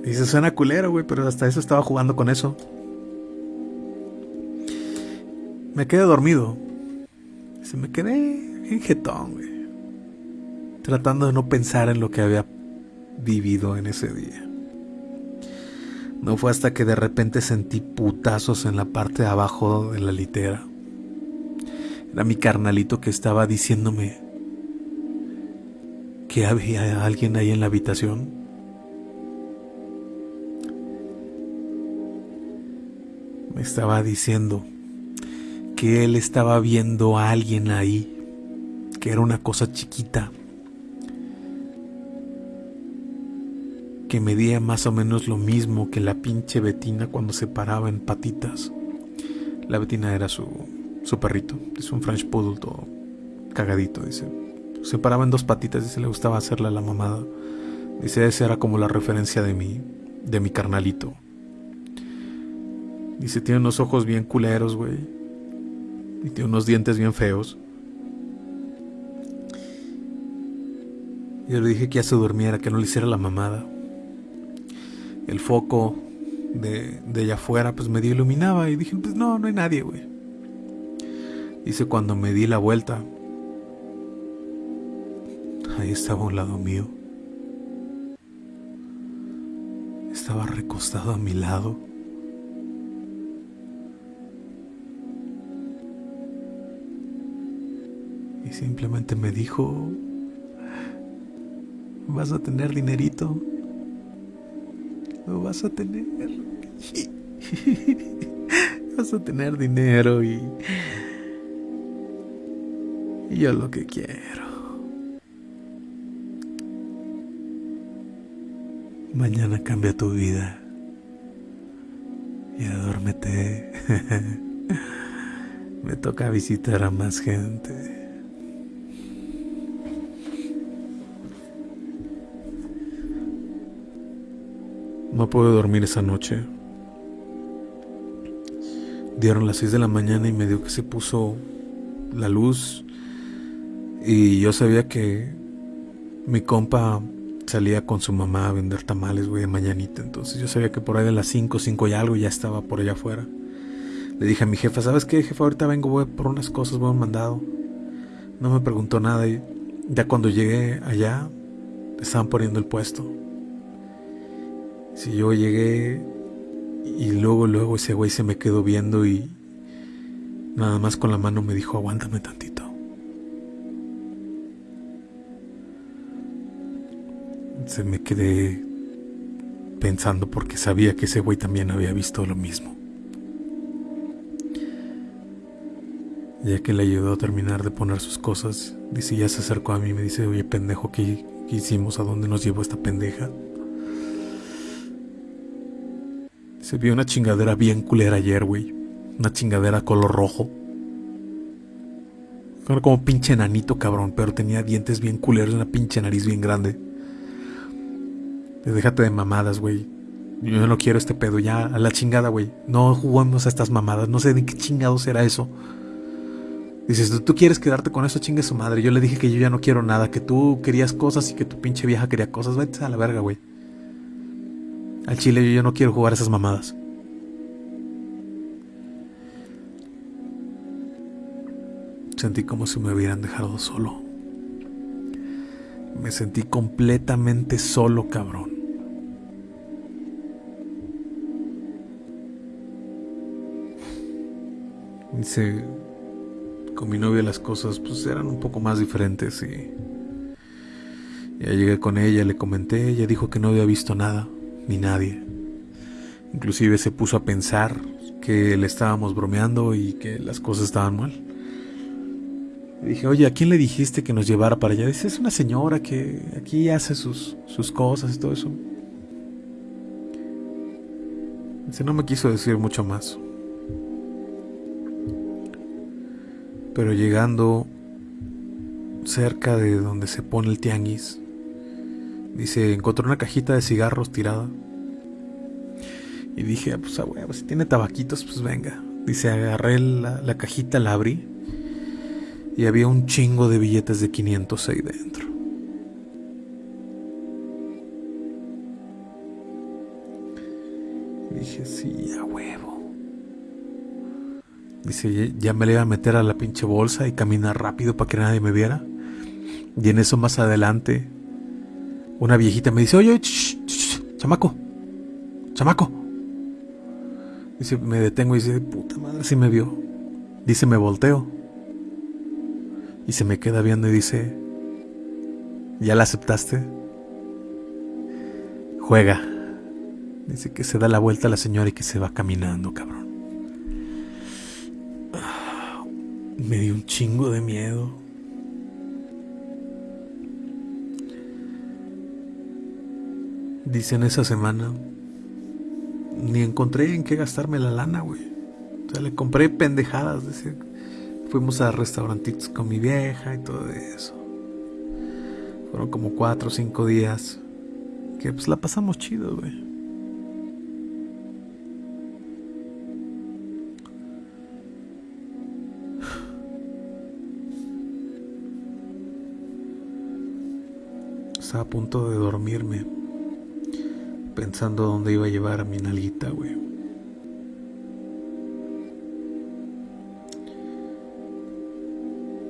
Dice, suena culero, güey, pero hasta eso estaba jugando con eso. Me quedé dormido. Se me quedé en jetón, güey. Tratando de no pensar en lo que había vivido en ese día. No fue hasta que de repente sentí putazos en la parte de abajo de la litera. Era mi carnalito que estaba diciéndome que había alguien ahí en la habitación. Me estaba diciendo que él estaba viendo a alguien ahí, que era una cosa chiquita que medía más o menos lo mismo que la pinche Betina cuando se paraba en patitas. La Betina era su, su perrito, es un French Poodle todo cagadito, dice. Se paraba en dos patitas se le gustaba hacerle la mamada. Dice, esa era como la referencia de mi, de mi carnalito. Dice, tiene unos ojos bien culeros, güey. Y tiene unos dientes bien feos. Yo le dije que ya se durmiera, que no le hiciera la mamada el foco de, de allá afuera pues medio iluminaba y dije, pues no, no hay nadie, güey. Dice cuando me di la vuelta, ahí estaba un lado mío. Estaba recostado a mi lado. Simplemente me dijo, vas a tener dinerito lo vas a tener. *laughs* vas a tener dinero y, yo lo que quiero. Mañana cambia tu vida. Y duérmete. *laughs* Me toca visitar a más gente. No pude dormir esa noche. Dieron las 6 de la mañana y me dio que se puso la luz. Y yo sabía que mi compa salía con su mamá a vender tamales, güey, de mañanita. Entonces yo sabía que por ahí de las 5, 5 y algo ya estaba por allá afuera. Le dije a mi jefa, ¿sabes qué, jefa? Ahorita vengo, voy por unas cosas, voy a un mandado. No me preguntó nada y ya cuando llegué allá, estaban poniendo el puesto. Si yo llegué y luego, luego ese güey se me quedó viendo y nada más con la mano me dijo, aguántame tantito. Se me quedé pensando porque sabía que ese güey también había visto lo mismo. Ya que le ayudó a terminar de poner sus cosas, dice, ya se acercó a mí y me dice, oye pendejo, ¿qué, qué hicimos? ¿A dónde nos llevó esta pendeja? Se vio una chingadera bien culera ayer, güey. Una chingadera color rojo. Era como pinche enanito, cabrón, pero tenía dientes bien culeros y una pinche nariz bien grande. Déjate de mamadas, güey. Yo no quiero este pedo, ya, a la chingada, güey. No juguemos a estas mamadas, no sé de qué chingados era eso. Dices, ¿tú quieres quedarte con eso? Chingue su madre. Yo le dije que yo ya no quiero nada, que tú querías cosas y que tu pinche vieja quería cosas. Vete a la verga, güey. Al chile yo ya no quiero jugar esas mamadas. Sentí como si me hubieran dejado solo. Me sentí completamente solo, cabrón. Dice, con mi novia las cosas pues eran un poco más diferentes y ya llegué con ella, le comenté, ella dijo que no había visto nada ni nadie. Inclusive se puso a pensar que le estábamos bromeando y que las cosas estaban mal. Le dije, oye, ¿a quién le dijiste que nos llevara para allá? Dice, es una señora que aquí hace sus, sus cosas y todo eso. Dice, no me quiso decir mucho más. Pero llegando cerca de donde se pone el tianguis, Dice, encontró una cajita de cigarros tirada. Y dije, ah, pues a huevo, si tiene tabaquitos, pues venga. Dice, agarré la, la, cajita, la abrí. Y había un chingo de billetes de 500 ahí dentro. dije, sí, a huevo. Dice, ya me le iba a meter a la pinche bolsa y caminar rápido para que nadie me viera. Y en eso más adelante una viejita me dice, oye, chamaco, chamaco. Dice, me detengo y dice, puta madre, si me vio. Dice, me volteo. Y se me queda viendo y dice, ¿ya la aceptaste? Juega. Dice que se da la vuelta a la señora y que se va caminando, cabrón. Me dio un chingo de miedo. Dice en esa semana, ni encontré en qué gastarme la lana, güey. O sea, le compré pendejadas. Dice, fuimos a restaurantitos con mi vieja y todo eso. Fueron como cuatro o cinco días que pues la pasamos chido, güey. Estaba a punto de dormirme pensando dónde iba a llevar a mi nalguita, güey.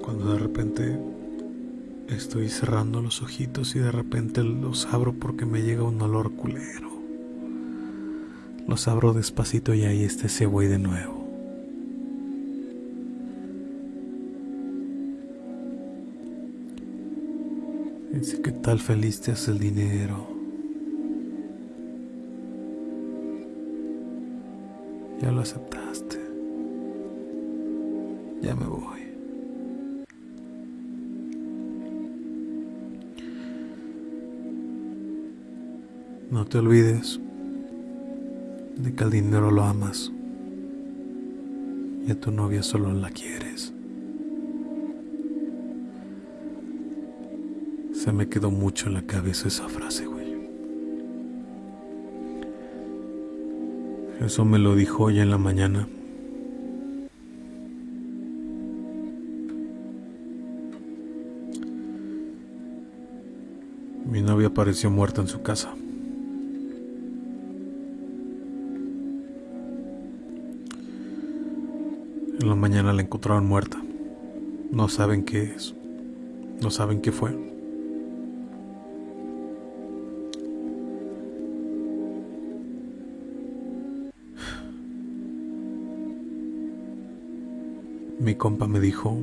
Cuando de repente estoy cerrando los ojitos y de repente los abro porque me llega un olor culero. Los abro despacito y ahí está ese güey de nuevo. Dice que tal feliz te hace el dinero. Ya lo aceptaste. Ya me voy. No te olvides de que al dinero lo amas y a tu novia solo la quieres. Se me quedó mucho en la cabeza esa frase, Eso me lo dijo hoy en la mañana. Mi novia apareció muerta en su casa. En la mañana la encontraron muerta. No saben qué es. No saben qué fue. Mi compa me dijo,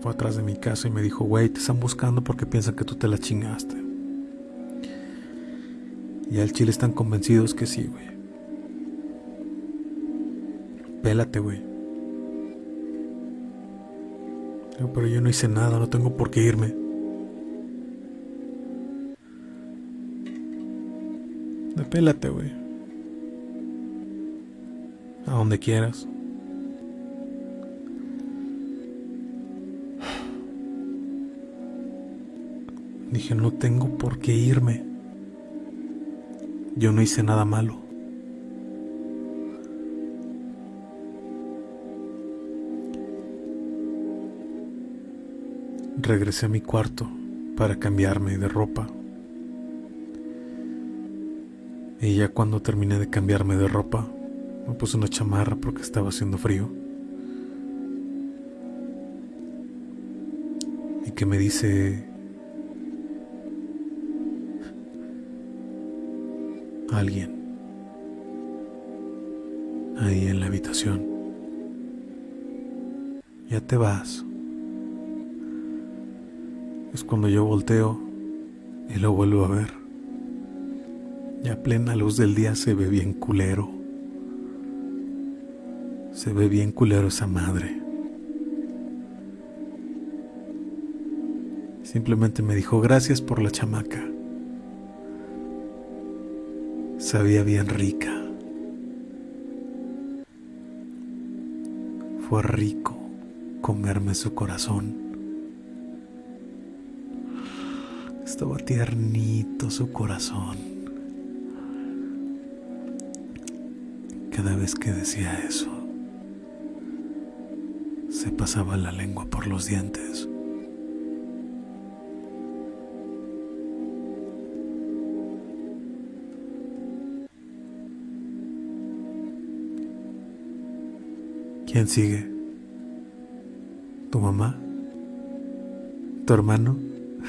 fue atrás de mi casa y me dijo, güey, te están buscando porque piensan que tú te la chingaste. Y al chile están convencidos que sí, güey. Pélate, güey. Pero yo no hice nada, no tengo por qué irme. Pélate, güey. A donde quieras. Dije, no tengo por qué irme. Yo no hice nada malo. Regresé a mi cuarto para cambiarme de ropa. Y ya cuando terminé de cambiarme de ropa, me puse una chamarra porque estaba haciendo frío. Y que me dice alguien ahí en la habitación. Ya te vas es cuando yo volteo y lo vuelvo a ver. Ya plena luz del día se ve bien culero. Se ve bien culero esa madre. Simplemente me dijo gracias por la chamaca. Sabía bien rica. Fue rico comerme su corazón. Estaba tiernito su corazón. Cada vez que decía eso, se pasaba la lengua por los dientes. ¿Quién sigue? ¿Tu mamá? ¿Tu hermano?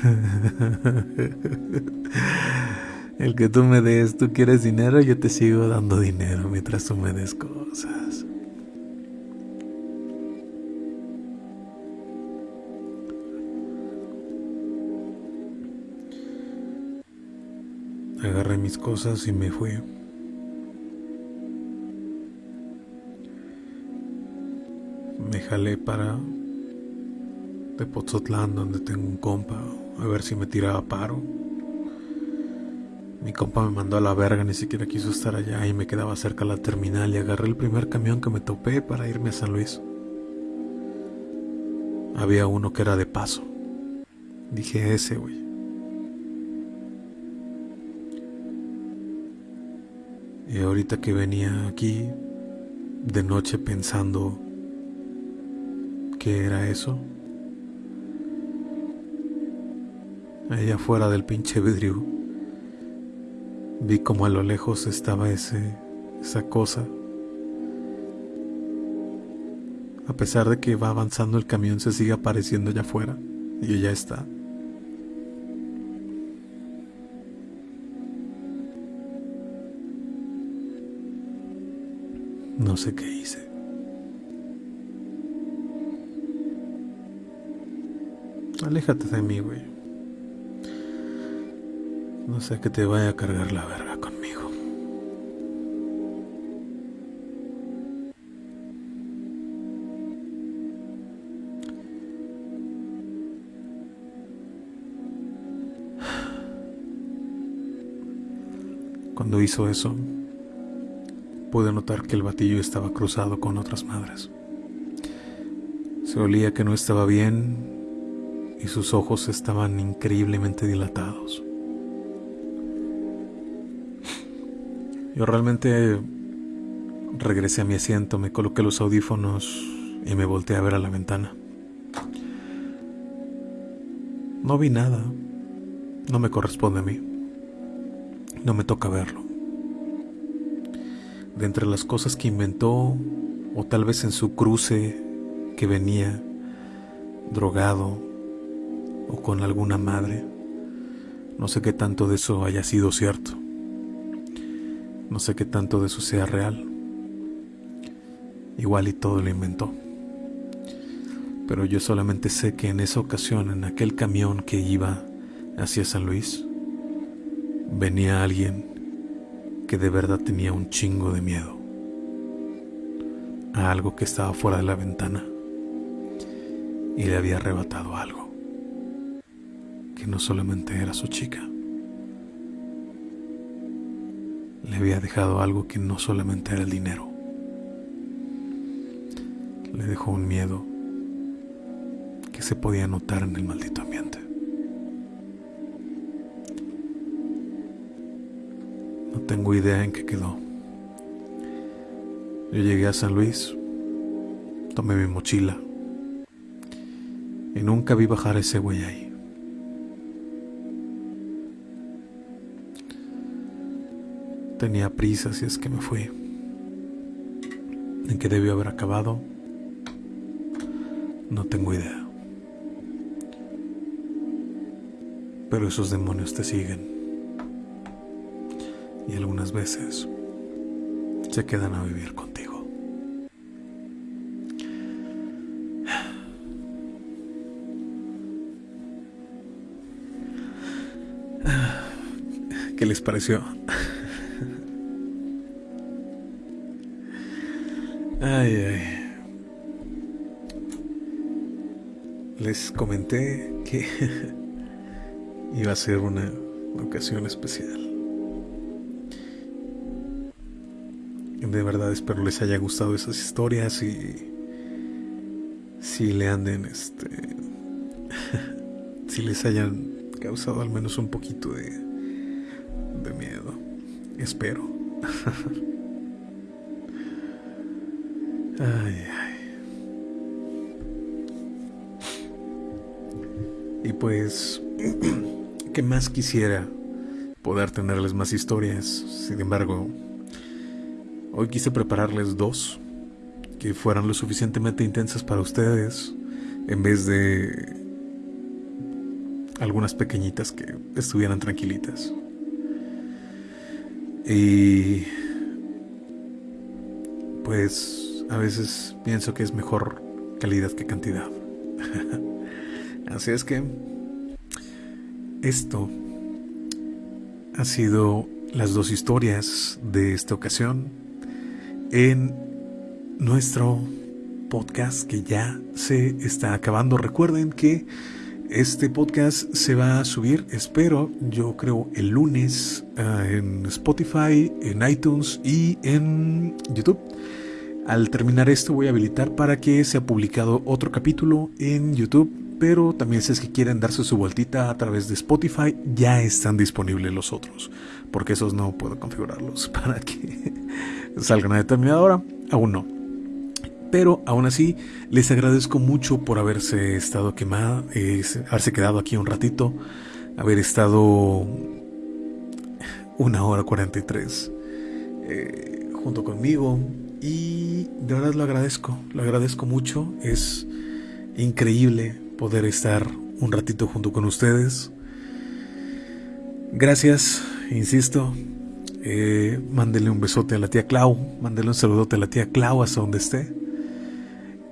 *laughs* El que tú me des, tú quieres dinero, yo te sigo dando dinero mientras tú me des cosas. Agarré mis cosas y me fui. Jalé para de Pozotlán, donde tengo un compa, a ver si me tiraba paro. Mi compa me mandó a la verga, ni siquiera quiso estar allá y me quedaba cerca la terminal y agarré el primer camión que me topé para irme a San Luis. Había uno que era de paso. Dije ese, güey. Y ahorita que venía aquí de noche pensando qué era eso, allá afuera del pinche vidrio, vi como a lo lejos estaba ese, esa cosa. A pesar de que va avanzando el camión, se sigue apareciendo allá afuera y ya está. No sé qué hice. Aléjate de mí, güey. No sé que te vaya a cargar la verga conmigo. Cuando hizo eso, pude notar que el batillo estaba cruzado con otras madres. Se olía que no estaba bien y sus ojos estaban increíblemente dilatados. Yo realmente regresé a mi asiento, me coloqué los audífonos y me volteé a ver a la ventana. No vi nada, no me corresponde a mí, no me toca verlo. De entre las cosas que inventó, o tal vez en su cruce que venía drogado o con alguna madre, no sé qué tanto de eso haya sido cierto. No sé qué tanto de eso sea real. Igual y todo lo inventó. Pero yo solamente sé que en esa ocasión, en aquel camión que iba hacia San Luis, venía alguien que de verdad tenía un chingo de miedo a algo que estaba fuera de la ventana y le había arrebatado algo no solamente era su chica. le había dejado algo que no solamente era el dinero. Le dejó un miedo que se podía notar en el maldito ambiente. No tengo idea en qué quedó. Yo llegué a San Luis, tomé mi mochila y nunca vi bajar ese güey ahí. Tenía prisa, si es que me fui. ¿En qué debió haber acabado? No tengo idea. Pero esos demonios te siguen. Y algunas veces se quedan a vivir contigo. *sighs* ¿Qué les pareció? Ay, ay. Les comenté que *laughs* iba a ser una ocasión especial. De verdad espero les haya gustado esas historias y si le anden este *laughs* si les hayan causado al menos un poquito de de miedo. Espero. *laughs* Ay, ay. Y pues, *clears throat* ¿qué más quisiera poder tenerles más historias? Sin embargo, hoy quise prepararles dos que fueran lo suficientemente intensas para ustedes, en vez de algunas pequeñitas que estuvieran tranquilitas. Y pues a veces pienso que es mejor calidad que cantidad. *laughs* Así es que esto ha sido las dos historias de esta ocasión en nuestro podcast que ya se está acabando. Recuerden que este podcast se va a subir, espero, yo creo, el lunes ah, en Spotify, en iTunes y en YouTube. Al terminar esto voy a habilitar para que sea publicado otro capítulo en YouTube, pero también si es que quieren darse su vueltita a través de Spotify, ya están disponibles los otros, porque esos no puedo configurarlos *laughs* para que salgan a determinada hora, aún no. Pero aún así, les agradezco mucho por haberse estado quemado, haberse quedado aquí un ratito, haber estado una hora 43 eh, junto conmigo, y de verdad lo agradezco, lo agradezco mucho. Es increíble poder estar un ratito junto con ustedes. Gracias, insisto. Eh, mándele un besote a la tía Clau, mándele un saludote a la tía Clau hasta donde esté.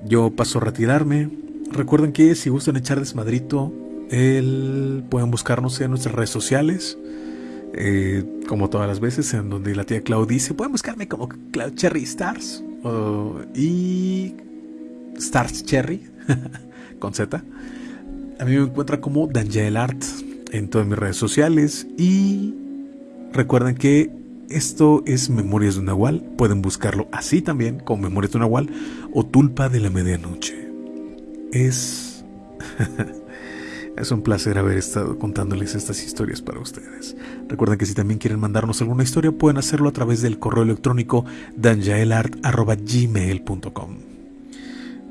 Yo paso a retirarme. Recuerden que si gustan echar desmadrito, el, pueden buscarnos en nuestras redes sociales. Eh, como todas las veces, en donde la tía Clau dice, pueden buscarme como Cloud Cherry Stars y Stars Cherry *laughs* con Z. A mí me encuentra como Dangel Art en todas mis redes sociales y recuerden que esto es Memorias de un Nahual. Pueden buscarlo así también, con Memorias de un Nahual o Tulpa de la Medianoche. Es. *laughs* es un placer haber estado contándoles estas historias para ustedes. Recuerden que si también quieren mandarnos alguna historia, pueden hacerlo a través del correo electrónico danjaelart.gmail.com.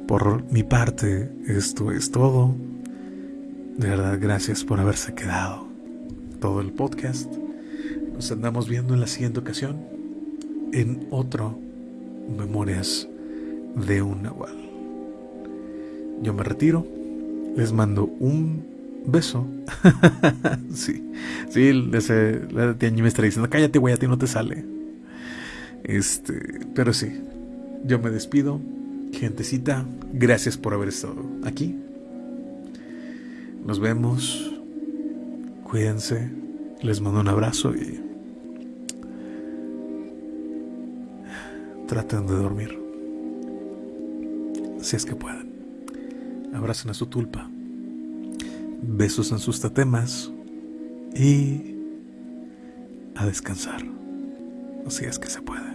Por mi parte, esto es todo. De verdad, gracias por haberse quedado todo el podcast. Nos andamos viendo en la siguiente ocasión en otro Memorias de un Nahual. Yo me retiro, les mando un beso. *laughs* sí, sí, ese, la tía me está diciendo, cállate, güey, a ti no te sale. Este, pero sí, yo me despido. Gentecita, gracias por haber estado aquí. Nos vemos. Cuídense. Les mando un abrazo y traten de dormir. Si es que pueden. Abracen a su tulpa. Besos en sus tatemas. Y a descansar. Si es que se puede.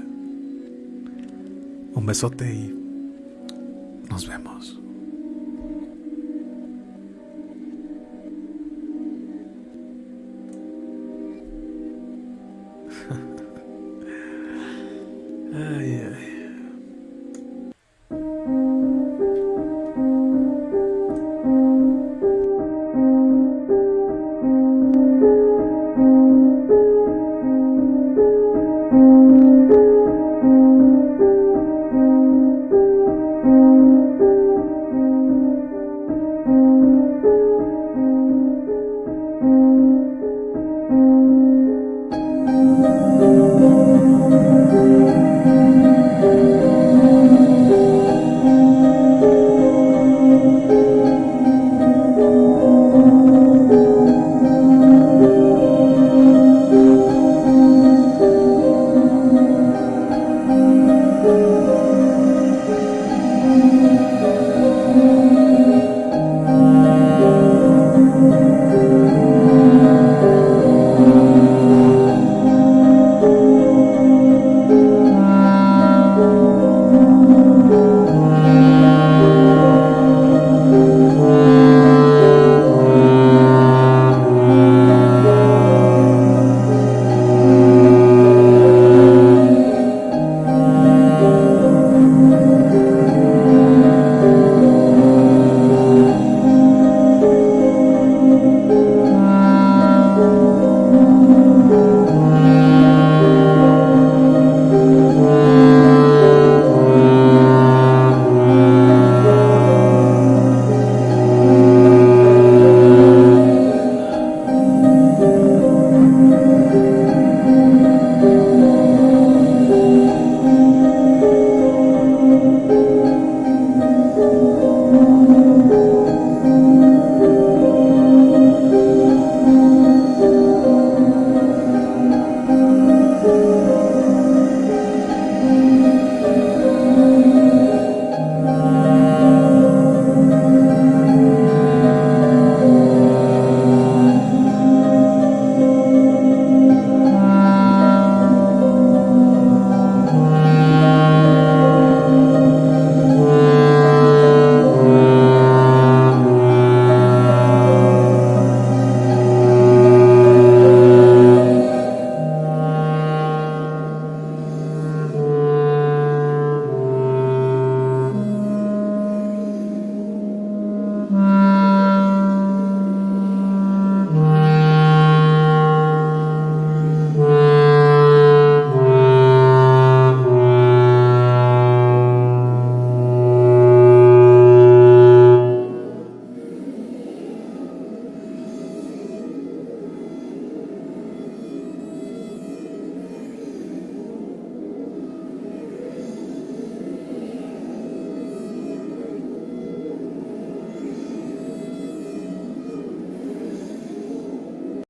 Un besote y nos vemos.